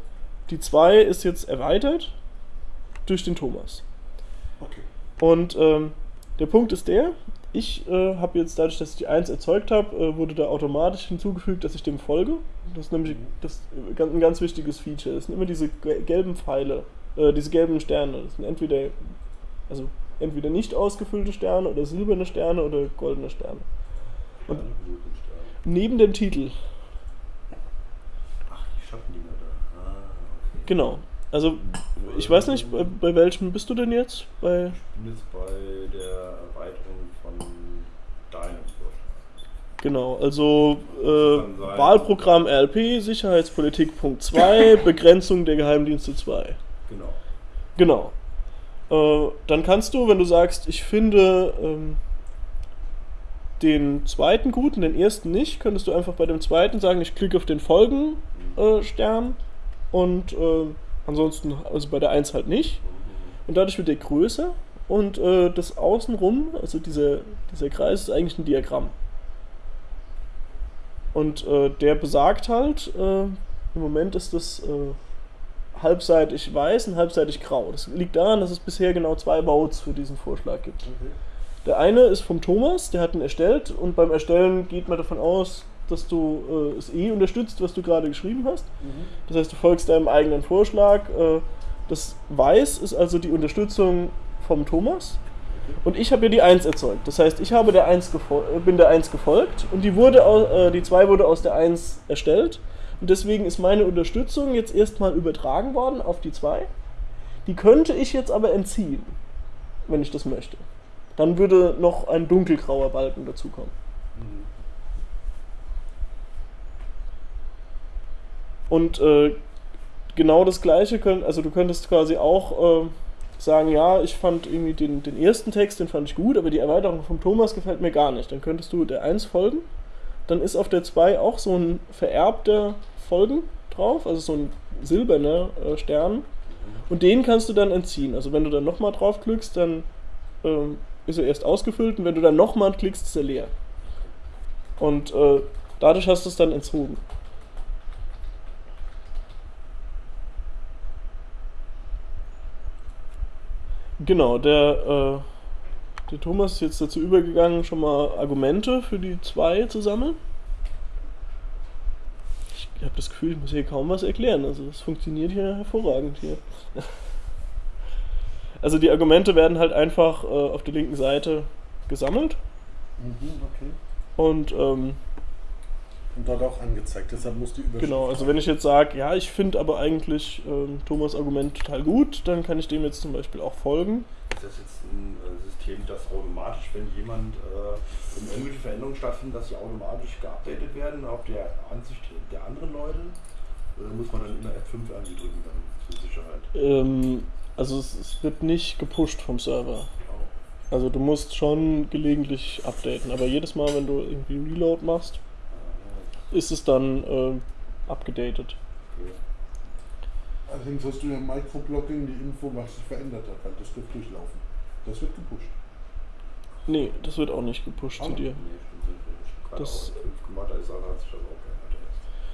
die 2 ist jetzt erweitert durch den Thomas. Okay. Und ähm, der Punkt ist der, ich äh, habe jetzt dadurch, dass ich die 1 erzeugt habe, äh, wurde da automatisch hinzugefügt, dass ich dem folge. Das ist nämlich Mhm. das, äh, ein ganz wichtiges Feature. Das sind immer diese ge- gelben Pfeile, äh, diese gelben Sterne. Das sind entweder, also entweder nicht ausgefüllte Sterne oder silberne Sterne oder goldene Sterne. Und- Sterne. Neben dem Titel, Ach, die Schattendinger da. Ah, okay. genau. Also ich weiß nicht, bei, bei welchem bist du denn jetzt? Bei Ich bin jetzt bei der Erweiterung von deinem Vorschlag. Genau, also äh. Wahlprogramm RLP, Sicherheitspolitik Punkt 2, Begrenzung der Geheimdienste 2. Genau. Genau. Äh, dann kannst du, wenn du sagst, ich finde ähm, den zweiten gut und den ersten nicht, könntest du einfach bei dem zweiten sagen, ich klicke auf den Folgen-Stern und äh, ansonsten, also bei der 1 halt nicht. Und dadurch wird der größer und äh, das Außenrum, also dieser, dieser Kreis, ist eigentlich ein Diagramm. Und äh, der besagt halt, äh, im Moment ist das äh, halbseitig weiß und halbseitig grau. Das liegt daran, dass es bisher genau zwei Votes für diesen Vorschlag gibt. Okay. Der eine ist vom Thomas, der hat ihn erstellt und beim Erstellen geht man davon aus, dass du äh, es eh unterstützt, was du gerade geschrieben hast. Mhm. Das heißt, du folgst deinem eigenen Vorschlag. Äh, das Weiß ist also die Unterstützung vom Thomas. Und ich habe ja die 1 erzeugt. Das heißt, ich habe der 1 gefol- äh, bin der 1 gefolgt und die, wurde äh, die 2 wurde aus der 1 erstellt. Und deswegen ist meine Unterstützung jetzt erstmal übertragen worden auf die 2. Die könnte ich jetzt aber entziehen, wenn ich das möchte. Dann würde noch ein dunkelgrauer Balken dazukommen. Mhm. Und äh, genau das gleiche, könnt, also du könntest quasi auch äh, sagen, ja, ich fand irgendwie den, den ersten Text, den fand ich gut, aber die Erweiterung vom Thomas gefällt mir gar nicht. Dann könntest du der 1 folgen. Dann ist auf der 2 auch so ein vererbter Folgen drauf, also so ein silberner äh, Stern. Und den kannst du dann entziehen. Also wenn du dann nochmal draufklickst, dann ähm, ist er erst ausgefüllt und wenn du dann nochmal klickst, ist er leer. Und äh, dadurch hast du es dann entzogen. Genau, der, äh, der Thomas ist jetzt dazu übergegangen, schon mal Argumente für die zwei zu sammeln. Ich habe das Gefühl, ich muss hier kaum was erklären. Also es funktioniert hier hervorragend hier. Also die Argumente werden halt einfach äh, auf der linken Seite gesammelt Mhm, okay. und ähm, Und dort auch angezeigt. Deshalb muss die Überschrift. Genau, also wenn ich jetzt sage, ja, ich finde aber eigentlich ähm, Thomas Argument total gut, dann kann ich dem jetzt zum Beispiel auch folgen. Ist das jetzt ein äh, System, das automatisch, wenn jemand, äh, wenn irgendwelche Veränderungen stattfinden, dass sie automatisch geupdatet werden auf der Ansicht der anderen Leute? Oder muss man dann immer F5 irgendwie drücken dann zur Sicherheit? Ähm, also es, es wird nicht gepusht vom Server. Also du musst schon gelegentlich updaten, aber jedes Mal, wenn du irgendwie Reload machst, ist es dann äh, abgedatet. Okay. Allerdings hast du ja im Microblogging die Info, was sich verändert hat, weil das wird durchlaufen. Das wird gepusht. Nee, das wird auch nicht gepusht zu Ah. dir. Nee, stimmt, Das- auch F5 gemacht, hat sich das auch geändert.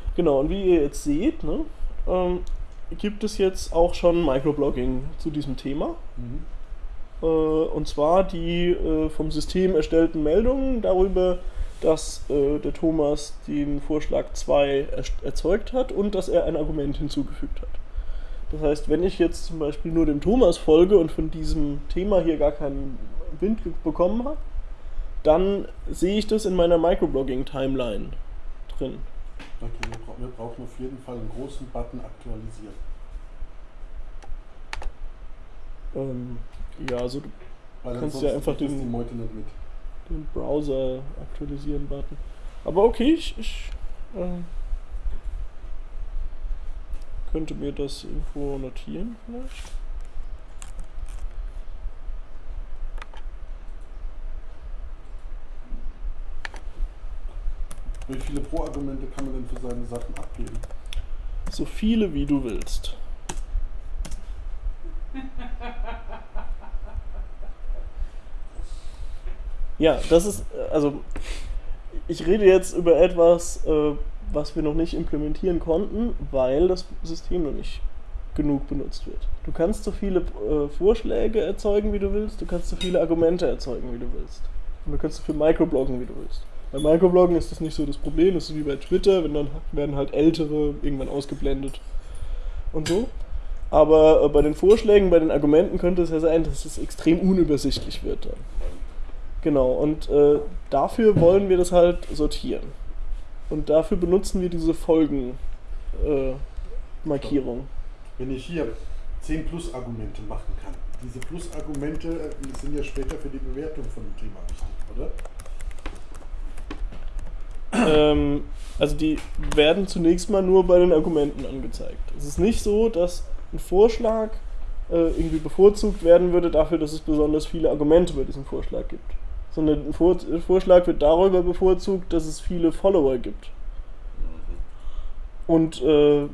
erst. Genau, und wie ihr jetzt seht, ne, ähm, gibt es jetzt auch schon Microblogging zu diesem Thema. Mhm. Äh, und zwar die äh, vom System erstellten Meldungen darüber, dass äh, der Thomas den Vorschlag 2 erst- erzeugt hat und dass er ein Argument hinzugefügt hat. Das heißt, wenn ich jetzt zum Beispiel nur dem Thomas folge und von diesem Thema hier gar keinen Wind bekommen habe, dann sehe ich das in meiner Microblogging-Timeline drin. Okay, wir, bra wir brauchen auf jeden Fall einen großen Button aktualisieren. Ähm, ja, also du Weil Kannst ja einfach den- die Meute nicht mit. Den Browser aktualisieren Button. Aber okay, ich, ich ähm, könnte mir das irgendwo notieren vielleicht. Wie viele Pro-Argumente kann man denn für seine Sachen abgeben? So viele wie du willst. Ja, das ist, äh, also ich rede jetzt über etwas, äh, was wir noch nicht implementieren konnten, weil das System noch nicht genug benutzt wird. Du kannst so viele äh, Vorschläge erzeugen, wie du willst, du kannst so viele Argumente erzeugen, wie du willst. Und du kannst so viel Microbloggen, wie du willst. Bei Microbloggen ist das nicht so das Problem, das ist wie bei Twitter, wenn dann werden halt ältere irgendwann ausgeblendet und so. Aber äh, bei den Vorschlägen, bei den Argumenten könnte es ja sein, dass es extrem unübersichtlich wird dann. Genau, und äh, dafür wollen wir das halt sortieren. Und dafür benutzen wir diese Folgen-Markierung. Äh. Wenn ich hier 10 Plus-Argumente machen kann, diese Plus-Argumente äh, sind ja später für die Bewertung von dem Thema wichtig, oder? ähm, also die werden zunächst mal nur bei den Argumenten angezeigt. Es ist nicht so, dass ein Vorschlag äh, irgendwie bevorzugt werden würde dafür, dass es besonders viele Argumente bei diesem Vorschlag gibt. Sondern ein Vor Vorschlag wird darüber bevorzugt, dass es viele Follower gibt. Und äh,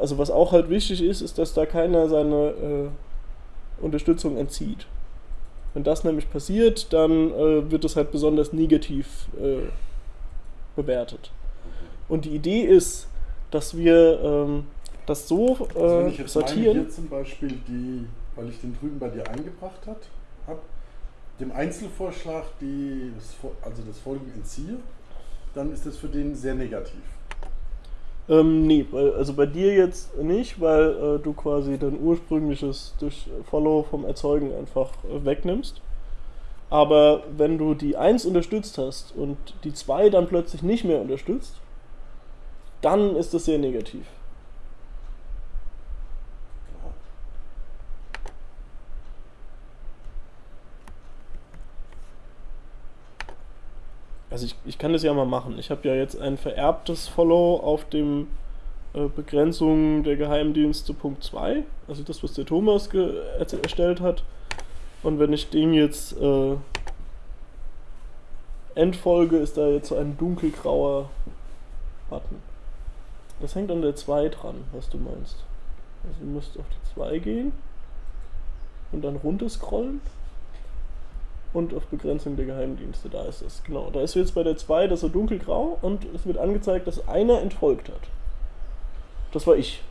also was auch halt wichtig ist, ist, dass da keiner seine äh, Unterstützung entzieht. Wenn das nämlich passiert, dann äh, wird es halt besonders negativ äh, bewertet. Und die Idee ist, dass wir ähm, das so Also wenn äh, ich jetzt meine sortieren. hier zum Beispiel die, weil ich den drüben bei dir eingebracht habe, dem Einzelvorschlag die, also das Folgen entziehe, dann ist das für den sehr negativ. Ähm, nee, also bei dir jetzt nicht, weil äh, du quasi dein ursprüngliches durch Follow vom Erzeugen einfach äh, wegnimmst. Aber wenn du die 1 unterstützt hast und die 2 dann plötzlich nicht mehr unterstützt, dann ist das sehr negativ. Ja. Also ich, ich kann das ja mal machen. Ich habe ja jetzt ein vererbtes Follow auf dem äh, Begrenzung der Geheimdienste Punkt 2, also das, was der Thomas er- erstellt hat. Und wenn ich dem jetzt äh, entfolge, ist da jetzt so ein dunkelgrauer Button. Das hängt an der 2 dran, was du meinst. Also du musst auf die 2 gehen und dann runter scrollen und auf Begrenzung der Geheimdienste. Da ist es. Genau. Da ist jetzt bei der 2 das so dunkelgrau und es wird angezeigt, dass einer entfolgt hat. Das war ich.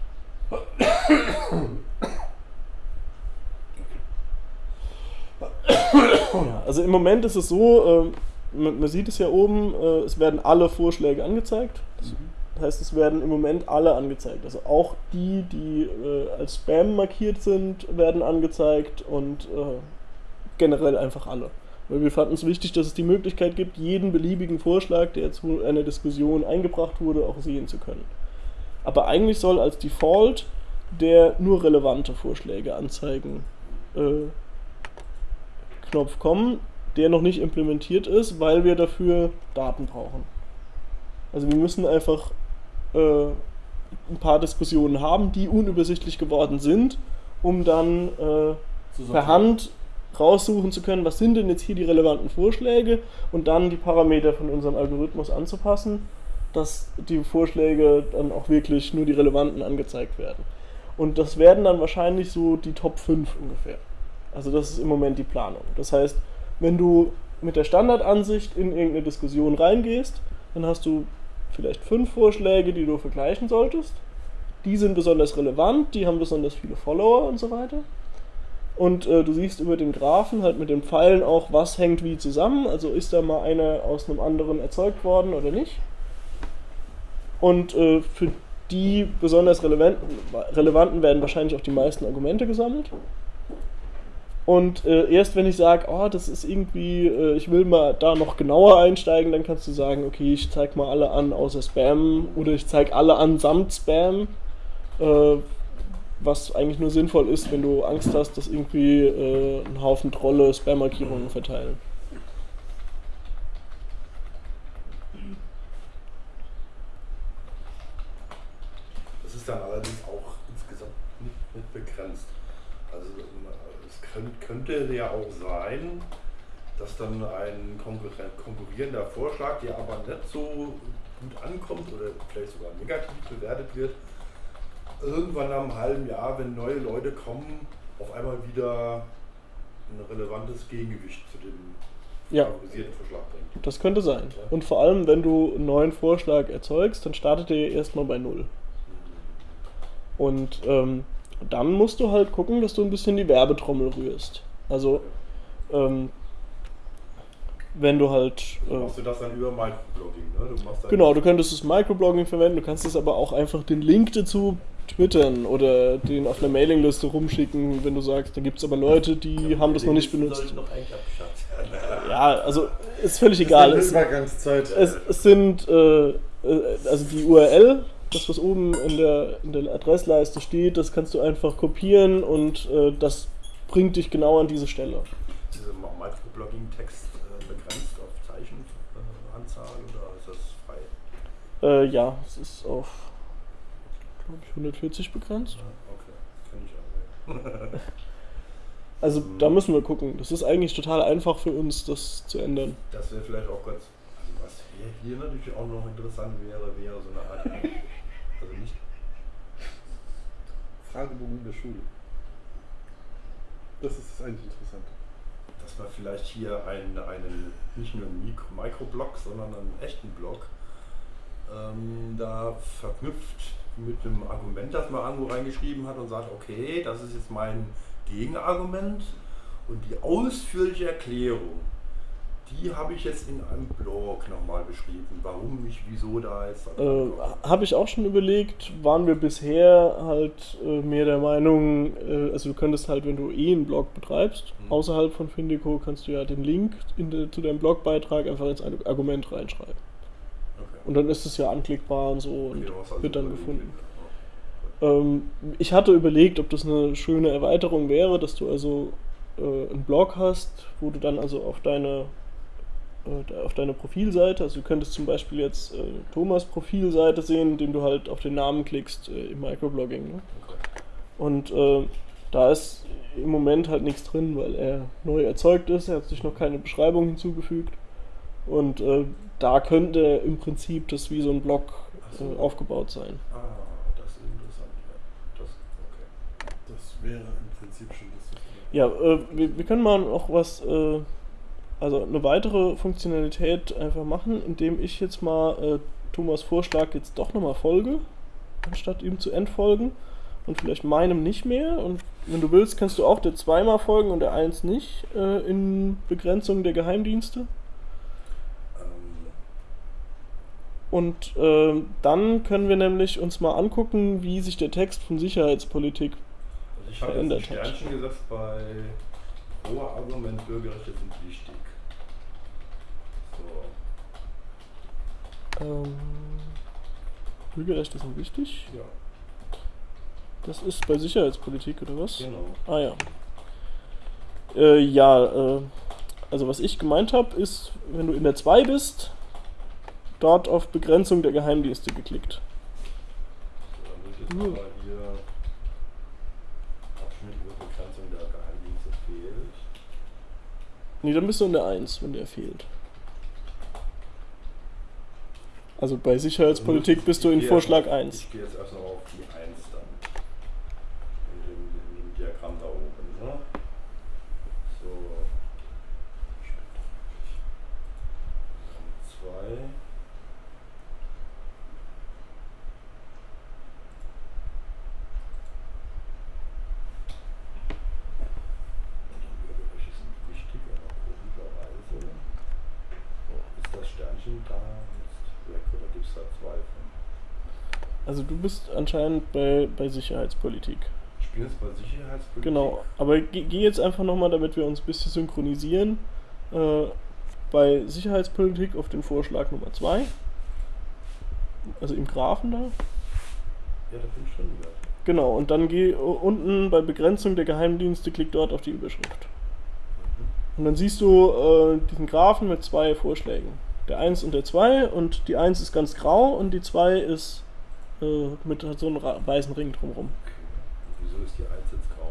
Ja, also im Moment ist es so, ähm, man, man sieht es ja oben, äh, es werden alle Vorschläge angezeigt. Das das heißt, es werden im Moment alle angezeigt. Also auch die, die äh, als Spam markiert sind, werden angezeigt und äh, generell einfach alle. Weil wir fanden es wichtig, dass es die Möglichkeit gibt, jeden beliebigen Vorschlag, der zu einer Diskussion eingebracht wurde, auch sehen zu können. Aber eigentlich soll als Default der nur relevante Vorschläge anzeigen äh, Knopf kommen, der noch nicht implementiert ist, weil wir dafür Daten brauchen. Also wir müssen einfach äh, ein paar Diskussionen haben, die unübersichtlich geworden sind, um dann äh, per Hand raussuchen zu können, was sind denn jetzt hier die relevanten Vorschläge und dann die Parameter von unserem Algorithmus anzupassen, dass die Vorschläge dann auch wirklich nur die relevanten angezeigt werden. Und das werden dann wahrscheinlich so die Top 5 ungefähr. Also das ist im Moment die Planung. Das heißt, wenn du mit der Standardansicht in irgendeine Diskussion reingehst, dann hast du vielleicht fünf Vorschläge, die du vergleichen solltest. Die sind besonders relevant, die haben besonders viele Follower und so weiter. Und äh, du siehst über den Graphen halt mit den Pfeilen auch, was hängt wie zusammen. Also ist da mal einer aus einem anderen erzeugt worden oder nicht. Und äh, für die besonders relevanten, relevanten werden wahrscheinlich auch die meisten Argumente gesammelt. Und äh, erst wenn ich sage, oh, das ist irgendwie, äh, ich will mal da noch genauer einsteigen, dann kannst du sagen, okay, ich zeige mal alle an außer Spam oder ich zeige alle an samt Spam. Äh, was eigentlich nur sinnvoll ist, wenn du Angst hast, dass irgendwie äh, ein Haufen Trolle Spam-Markierungen verteilen. Das ist dann allerdings auch insgesamt nicht, nicht begrenzt. Also es könnt, könnte ja auch sein, dass dann ein konkurrierender Vorschlag, der aber nicht so gut ankommt oder vielleicht sogar negativ bewertet wird, irgendwann nach einem halben Jahr, wenn neue Leute kommen, auf einmal wieder ein relevantes Gegengewicht zu dem Ja. favorisierten Vorschlag bringt. Das könnte sein. Und vor allem, wenn du einen neuen Vorschlag erzeugst, dann startet der erstmal bei Null. Und ähm, dann musst du halt gucken, dass du ein bisschen die Werbetrommel rührst. Also, ähm, wenn du halt. Äh, machst du das dann über Microblogging, ne? Du genau, du könntest das Microblogging verwenden, du kannst es aber auch einfach den Link dazu twittern oder den auf einer Mailingliste rumschicken, wenn du sagst, da gibt es aber Leute, die haben das noch nicht benutzt. Noch. Ja, also ist völlig egal. Das Es, eine Übergangszeit. es, es sind, äh, äh, also die URL, das was oben in der, in der Adressleiste steht, das kannst du einfach kopieren und äh, das bringt dich genau an diese Stelle. Ist dieser Microblogging-Text äh, begrenzt auf Zeichenanzahl ist das frei? Äh, ja, es ist auf, glaube ich, 140 begrenzt. Okay, kenn ich aber. Also da müssen wir gucken. Das ist eigentlich total einfach für uns, das zu ändern. Das wäre vielleicht auch ganz. Also was hier, hier natürlich auch noch interessant wäre, wäre so eine Art. Also nicht. Fragebogen in der Schule. Das ist eigentlich interessant. Dass man vielleicht hier einen, einen nicht nur einen Mikro Microblog, sondern einen echten Blog ähm, da verknüpft mit einem Argument, das man irgendwo reingeschrieben hat und sagt, okay, das ist jetzt mein Gegenargument und die ausführliche Erklärung, die habe ich jetzt in einem Blog nochmal beschrieben, warum ich, wieso da jetzt. Äh, Habe ich auch schon überlegt, waren wir bisher halt äh, mehr der Meinung, äh, also du könntest halt, wenn du eh einen Blog betreibst, Mhm. außerhalb von Findico, kannst du ja den Link in de, zu deinem Blogbeitrag einfach ins Ar- Argument reinschreiben. okay. Und dann ist es ja anklickbar und so und Okay, also wird dann gefunden. Ähm, ich hatte überlegt, ob das eine schöne Erweiterung wäre, dass du also äh, einen Blog hast, wo du dann also auf deine auf deine Profilseite, also du könntest zum Beispiel jetzt äh, Thomas Profilseite sehen, indem du halt auf den Namen klickst äh, im Microblogging. Ne? Okay. Und äh, da ist im Moment halt nichts drin, weil er neu erzeugt ist, er hat sich noch keine Beschreibung hinzugefügt. Und äh, da könnte im Prinzip das wie so ein Blog so. äh, aufgebaut sein. Ah, das ist interessant. Ja. Das, okay. Das wäre im Prinzip schon das. Ja, äh, wir, wir können mal noch was, äh, also eine weitere Funktionalität einfach machen, indem ich jetzt mal äh, Thomas Vorschlag jetzt doch nochmal folge, anstatt ihm zu entfolgen und vielleicht meinem nicht mehr. Und wenn du willst, kannst du auch der zweimal folgen und der eins nicht äh, in Begrenzung der Geheimdienste. Ähm, Und äh, dann können wir nämlich uns mal angucken, wie sich der Text von Sicherheitspolitik Also ich habe verändert hat. Sternchen gesetzt bei hoher Argument, Bürgerrechte sind wichtig. So, Ähm, Bürgerrechte sind wichtig. ja, Das ist bei Sicherheitspolitik oder was? genau. Ah ja. Äh, ja, äh, also was ich gemeint habe, ist, wenn du in der 2 bist, dort auf Begrenzung der Geheimdienste geklickt. So, dann wird jetzt aber hier Abschnitt über Begrenzung der Geheimdienste fehlt. Nee, dann bist du in der 1, wenn der fehlt. Also bei Sicherheitspolitik bist du in Vorschlag jetzt- 1. Ich gehe jetzt erstmal auf die 1 dann. In dem, in dem Diagramm da oben, ne? So. Dann 2. Die Bürgerrechte sind wichtig, aber komischerweise ist das Sternchen da jetzt weg oder gibt es da zwei von? Also du bist anscheinend bei, bei Sicherheitspolitik. Ich bin jetzt bei Sicherheitspolitik. Genau, aber geh, geh jetzt einfach nochmal, damit wir uns ein bisschen synchronisieren, äh, bei Sicherheitspolitik auf den Vorschlag Nummer 2. Also im Graphen da. Ja, da bin ich drin wieder. Genau, und dann geh unten bei Begrenzung der Geheimdienste, klick dort auf die Überschrift. Mhm. Und dann siehst du äh, diesen Graphen mit zwei Vorschlägen. Der 1 und der 2 und die 1 ist ganz grau und die 2 ist äh, mit so einem weißen Ring drumherum. Wieso ist die 1 jetzt grau?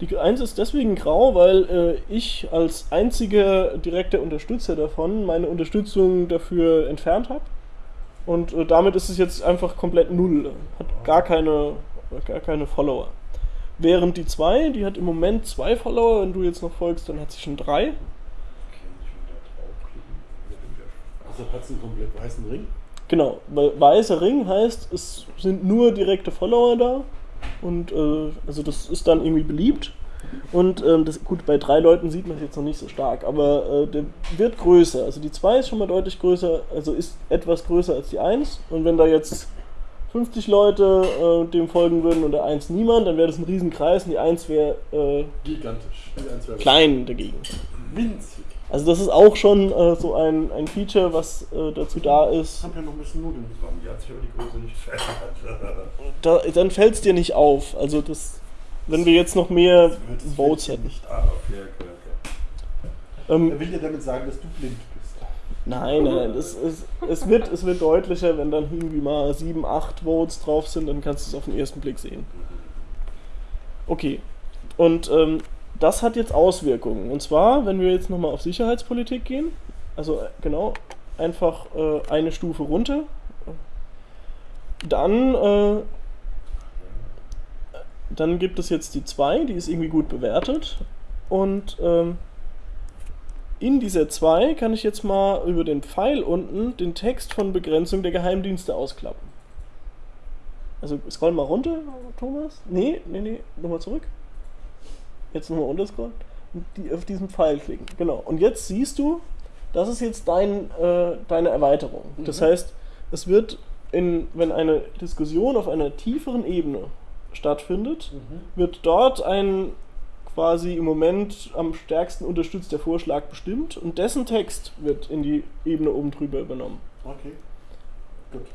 Die 1 ist deswegen grau, weil äh, ich als einziger direkter Unterstützer davon meine Unterstützung dafür entfernt habe. Und äh, damit ist es jetzt einfach komplett null. Hat gar keine, gar keine Follower. Während die 2, die hat im Moment zwei Follower, wenn du jetzt noch folgst, dann hat sie schon drei. Okay, muss ich draufklicken. Also hat es einen komplett weißen Ring. Genau, weil weißer Ring heißt, es sind nur direkte Follower da. Und äh, also das ist dann irgendwie beliebt. Und ähm, das, gut, bei drei Leuten sieht man es jetzt noch nicht so stark, aber äh, der wird größer. Also die 2 ist schon mal deutlich größer, also ist etwas größer als die 1. Und wenn da jetzt 50 Leute äh, dem folgen würden und der 1 niemand, dann wäre das ein Riesenkreis und die 1 wäre äh, Gigantisch. Die eins wäre klein dagegen. Winzig. Also das ist auch schon äh, so ein, ein Feature, was äh, dazu da Ich ist, habe ja noch ein bisschen Nudeln. Warum die hat sich aber die Größe nicht verändert? da, dann fällt es dir nicht auf. Also das, wenn wir jetzt noch mehr Votes hätten. Nicht ah, okay, okay, okay. Ähm, Er will dir damit sagen, dass du blind bist. nein, nein, nein. Das ist, es, wird, es wird deutlicher, wenn dann irgendwie mal 7, 8 Votes drauf sind, dann kannst du es auf den ersten Blick sehen. Okay. Und ähm, das hat jetzt Auswirkungen. Und zwar, wenn wir jetzt nochmal auf Sicherheitspolitik gehen, also äh, genau, einfach äh, eine Stufe runter, dann, äh, dann gibt es jetzt die 2, die ist irgendwie gut bewertet. Und ähm, in dieser 2 kann ich jetzt mal über den Pfeil unten den Text von Begrenzung der Geheimdienste ausklappen. Also scroll mal runter, Thomas. Nee, nee, nee, nochmal zurück. Jetzt nochmal runterscrollen. Und die, auf diesen Pfeil klicken. Genau. Und jetzt siehst du, das ist jetzt dein, äh, deine Erweiterung. Das Mhm. heißt, es wird, in, wenn eine Diskussion auf einer tieferen Ebene stattfindet, wird dort ein quasi im Moment am stärksten unterstützter Vorschlag bestimmt und dessen Text wird in die Ebene oben drüber übernommen. Okay. Gut.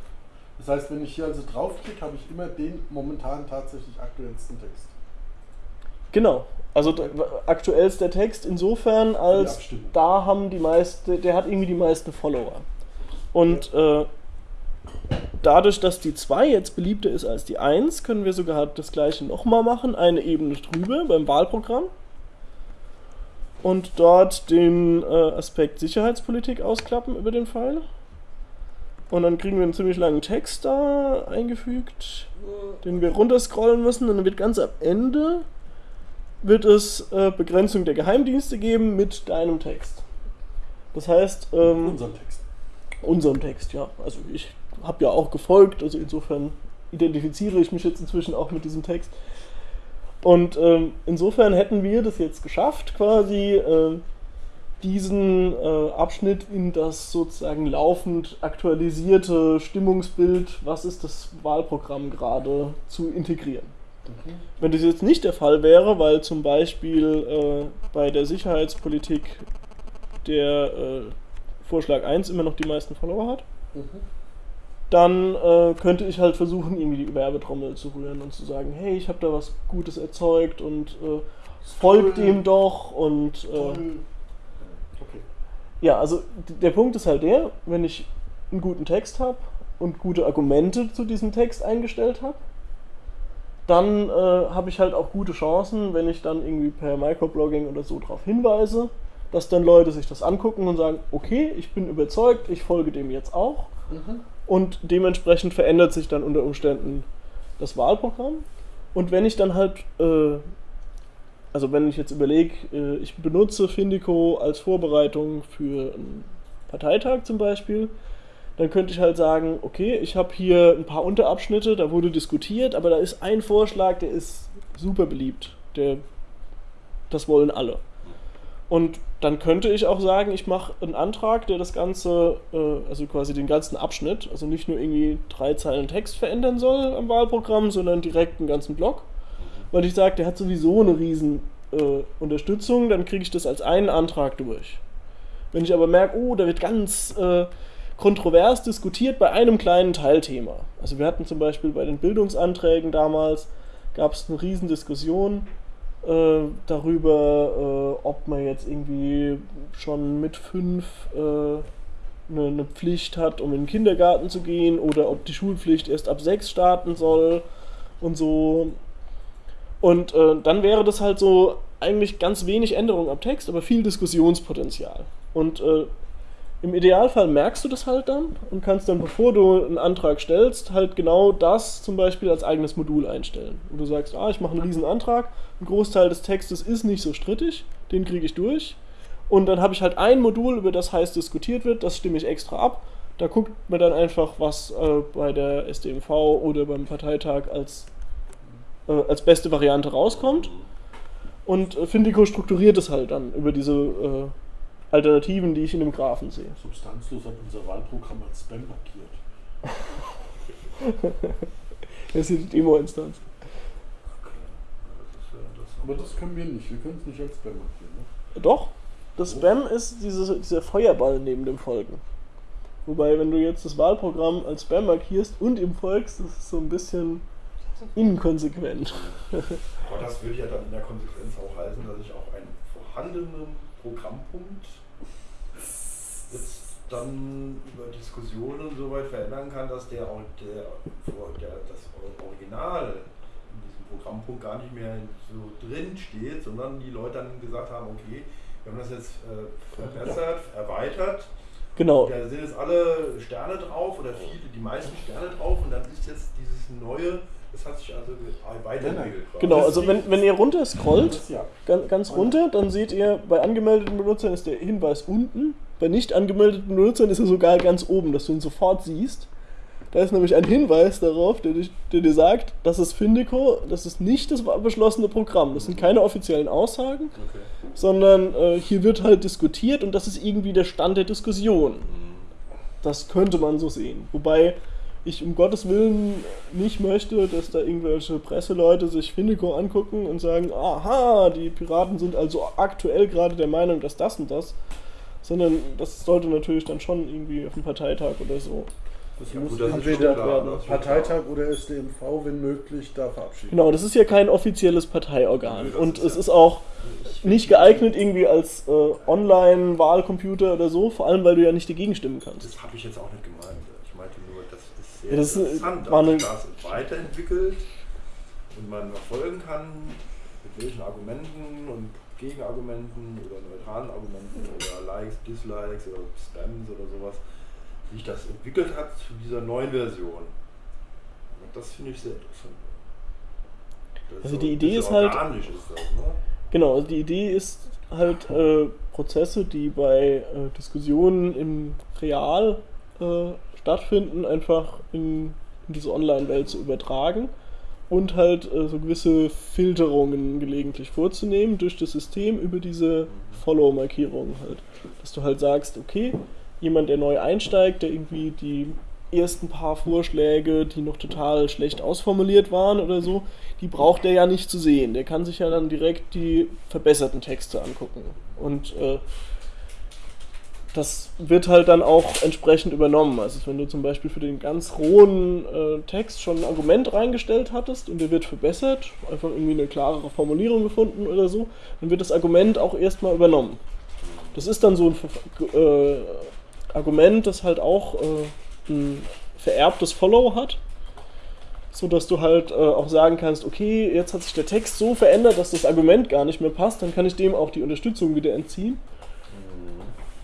Das heißt, wenn ich hier also draufklicke, habe ich immer den momentan tatsächlich aktuellsten Text. Genau. Also aktuell ist der Text insofern als da haben die meisten, der hat irgendwie die meisten Follower. Und äh, dadurch, dass die 2 jetzt beliebter ist als die 1, können wir sogar das gleiche nochmal machen, eine Ebene drüber beim Wahlprogramm. Und dort den äh, Aspekt Sicherheitspolitik ausklappen über den Pfeil. Und dann kriegen wir einen ziemlich langen Text da eingefügt, den wir runterscrollen müssen. Und dann wird ganz am Ende wird es äh, Begrenzung der Geheimdienste geben mit deinem Text. Das heißt, ähm, Unseren Text. unserem Text, ja. Also ich habe ja auch gefolgt, also insofern identifiziere ich mich jetzt inzwischen auch mit diesem Text. Und ähm, insofern hätten wir das jetzt geschafft, quasi äh, diesen äh, Abschnitt in das sozusagen laufend aktualisierte Stimmungsbild, was ist das Wahlprogramm gerade, zu integrieren. Wenn das jetzt nicht der Fall wäre, weil zum Beispiel äh, bei der Sicherheitspolitik der äh, Vorschlag 1 immer noch die meisten Follower hat, Mhm. dann äh, könnte ich halt versuchen, irgendwie die Werbetrommel zu rühren und zu sagen, hey, ich habe da was Gutes erzeugt und äh, folgt ihm doch und äh. Okay. ja, also der Punkt ist halt der, wenn ich einen guten Text habe und gute Argumente zu diesem Text eingestellt habe, dann äh, habe ich halt auch gute Chancen, wenn ich dann irgendwie per Microblogging oder so darauf hinweise, dass dann Leute sich das angucken und sagen, okay, ich bin überzeugt, ich folge dem jetzt auch. Mhm. Und dementsprechend verändert sich dann unter Umständen das Wahlprogramm. Und wenn ich dann halt, äh, also wenn ich jetzt überlege, äh, ich benutze Findico als Vorbereitung für einen Parteitag zum Beispiel, dann könnte ich halt sagen, okay, ich habe hier ein paar Unterabschnitte, da wurde diskutiert, aber da ist ein Vorschlag, der ist super beliebt. Der, das wollen alle. Und dann könnte ich auch sagen, ich mache einen Antrag, der das Ganze, äh, also quasi den ganzen Abschnitt, also nicht nur irgendwie drei Zeilen Text verändern soll am Wahlprogramm, sondern direkt einen ganzen Block. Weil ich sage, der hat sowieso eine riesen äh, Unterstützung, dann kriege ich das als einen Antrag durch. Wenn ich aber merke, oh, da wird ganz äh, kontrovers diskutiert bei einem kleinen Teilthema. Also wir hatten zum Beispiel bei den Bildungsanträgen damals, gab es eine riesen Diskussion äh, darüber, äh, ob man jetzt irgendwie schon mit fünf äh, eine, eine Pflicht hat, um in den Kindergarten zu gehen oder ob die Schulpflicht erst ab sechs starten soll und so. Und äh, dann wäre das halt so eigentlich ganz wenig Änderung am Text, aber viel Diskussionspotenzial. Und äh, im Idealfall merkst du das halt dann und kannst dann, bevor du einen Antrag stellst, halt genau das zum Beispiel als eigenes Modul einstellen. Und du sagst, ah, ich mache einen riesen Antrag, ein Großteil des Textes ist nicht so strittig, den kriege ich durch. Und dann habe ich halt ein Modul, über das heiß diskutiert wird, das stimme ich extra ab. Da guckt man dann einfach, was äh, bei der SDMV oder beim Parteitag als, äh, als beste Variante rauskommt. Und äh, Findico strukturiert es halt dann über diese äh, Alternativen, die ich in dem Graphen sehe. Substanzlos hat unser Wahlprogramm als Spam markiert. Das ist die Demo-Instanz. Ist ja. Aber das können wir nicht. Wir können es nicht als Spam markieren. Ne? Doch, das Spam ist diese, dieser Feuerball neben dem Folgen. Wobei, wenn du jetzt das Wahlprogramm als Spam markierst und ihm folgst, das ist so ein bisschen inkonsequent. Aber das würde ja dann in der Konsequenz auch heißen, dass ich auch einen vorhandenen Programmpunkt dann über Diskussionen so weit verändern kann, dass der, auch der, der das Original in diesem Programmpunkt gar nicht mehr so drin steht, sondern die Leute dann gesagt haben, okay, wir haben das jetzt äh, verbessert, erweitert, Genau. da sind jetzt alle Sterne drauf oder viele, die meisten Sterne drauf und dann ist jetzt dieses neue, das hat sich also ge- weiterentwickelt. Genau, also wenn, wenn ihr runter scrollt, ganz, ganz runter, dann seht ihr, bei angemeldeten Benutzern ist der Hinweis unten, bei nicht angemeldeten Benutzern ist er sogar ganz oben, dass du ihn sofort siehst. Da ist nämlich ein Hinweis darauf, der, dich, der dir sagt, das ist Findico, das ist nicht das beschlossene Programm, das sind keine offiziellen Aussagen, Okay. sondern äh, hier wird halt diskutiert und das ist irgendwie der Stand der Diskussion. Das könnte man so sehen. Wobei ich um Gottes Willen nicht möchte, dass da irgendwelche Presseleute sich Findico angucken und sagen, aha, die Piraten sind also aktuell gerade der Meinung, dass das und das. Sondern das sollte natürlich dann schon irgendwie auf dem Parteitag oder so. Das Ja, muss gut, das entweder klar, das ist schon Parteitag oder SDMV, wenn möglich, da verabschieden. Genau, das ist ja kein offizielles Parteiorgan. Das Und ist es ja- ist auch nicht geeignet irgendwie als äh, Online-Wahlcomputer oder so, vor allem weil du ja nicht dagegen stimmen kannst. Das habe ich jetzt auch nicht gemeint. Ich meinte nur, das ist sehr das ist- interessant, war dass eine- sich das weiterentwickelt und man verfolgen kann, mit welchen Argumenten und Gegenargumenten oder neutralen Argumenten oder Likes, Dislikes oder Spams oder sowas, wie sich das entwickelt hat zu dieser neuen Version. Und das finde ich sehr interessant. Das Also so die Idee ist halt- ist das, ne? Genau, also die Idee ist halt äh, Prozesse, die bei äh, Diskussionen im Real äh, stattfinden, einfach in, in diese Online-Welt zu übertragen und halt äh, so gewisse Filterungen gelegentlich vorzunehmen durch das System über diese Follow-Markierungen halt. Dass du halt sagst, okay, jemand, der neu einsteigt, der irgendwie die ersten paar Vorschläge, die noch total schlecht ausformuliert waren oder so, die braucht er ja nicht zu sehen. Der kann sich ja dann direkt die verbesserten Texte angucken. Und äh, das wird halt dann auch entsprechend übernommen. Also wenn du zum Beispiel für den ganz rohen äh, Text schon ein Argument reingestellt hattest und der wird verbessert, einfach irgendwie eine klarere Formulierung gefunden oder so, dann wird das Argument auch erstmal übernommen. Das ist dann so ein äh, Argument, das halt auch äh, ein vererbtes Follow hat, so dass du halt äh, auch sagen kannst, okay, jetzt hat sich der Text so verändert, dass das Argument gar nicht mehr passt, dann kann ich dem auch die Unterstützung wieder entziehen.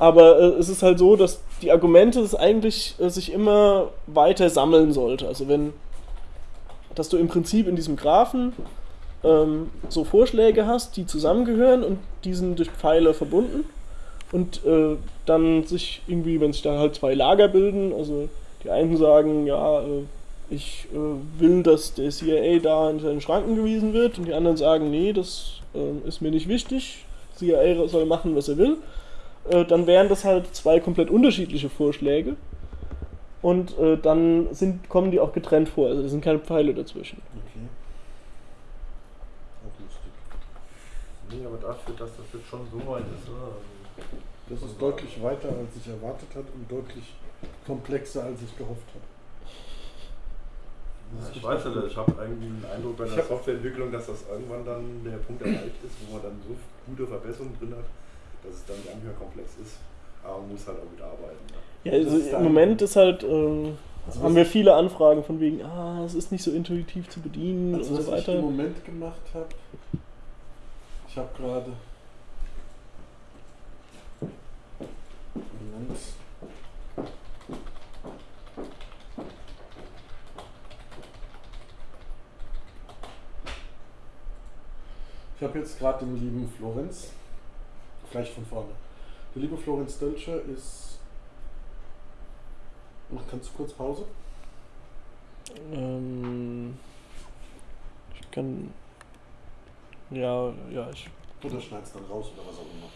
Aber äh, es ist halt so, dass die Argumente es eigentlich äh, sich immer weiter sammeln sollte. Also wenn, dass du im Prinzip in diesem Graphen ähm, so Vorschläge hast, die zusammengehören und die sind durch Pfeile verbunden und äh, dann sich irgendwie, wenn sich da halt zwei Lager bilden, also die einen sagen, ja, äh, ich äh, will, dass der CIA da in seine Schranken gewiesen wird und die anderen sagen, nee, das äh, ist mir nicht wichtig, CIA soll machen, was er will äh, dann wären das halt zwei komplett unterschiedliche Vorschläge. Und äh, dann sind, kommen die auch getrennt vor, also da sind keine Pfeile dazwischen. Okay. Auch lustig. Nee, aber dafür, dass das jetzt schon so weit ist, ne? also- Das ist deutlich weiter, als ich erwartet habe und deutlich komplexer, als ich gehofft habe. Ich weiß nicht, ich habe irgendwie den Eindruck bei der Softwareentwicklung, dass das irgendwann dann der Punkt erreicht ist, wo man dann so gute Verbesserungen drin hat, dass es dann nicht mehr komplex ist. Aber man muss halt auch wieder arbeiten. Ja, also im Moment ist halt, ähm, Also haben was wir viele Anfragen von wegen, ah, es ist nicht so intuitiv zu bedienen Also und was so ich im weiter. Moment gemacht habe, ich habe gerade Moment. Ich habe jetzt gerade den lieben Florenz, gleich von vorne. Der liebe Florenz Dölscher ist. Ach, Kannst du kurz Pause? Ähm, ich kann, ja, ja, ich, Oder schneidest dann raus oder was auch immer.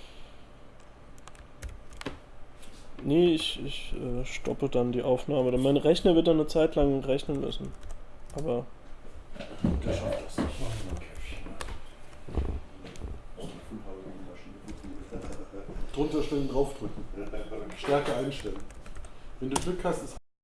nee, ich, ich äh, stoppe dann die Aufnahme. Mein Rechner wird dann eine Zeit lang rechnen müssen. Aber Der schafft das. Drunter stellen, draufdrücken. Stärke einstellen. Wenn du Glück hast, ist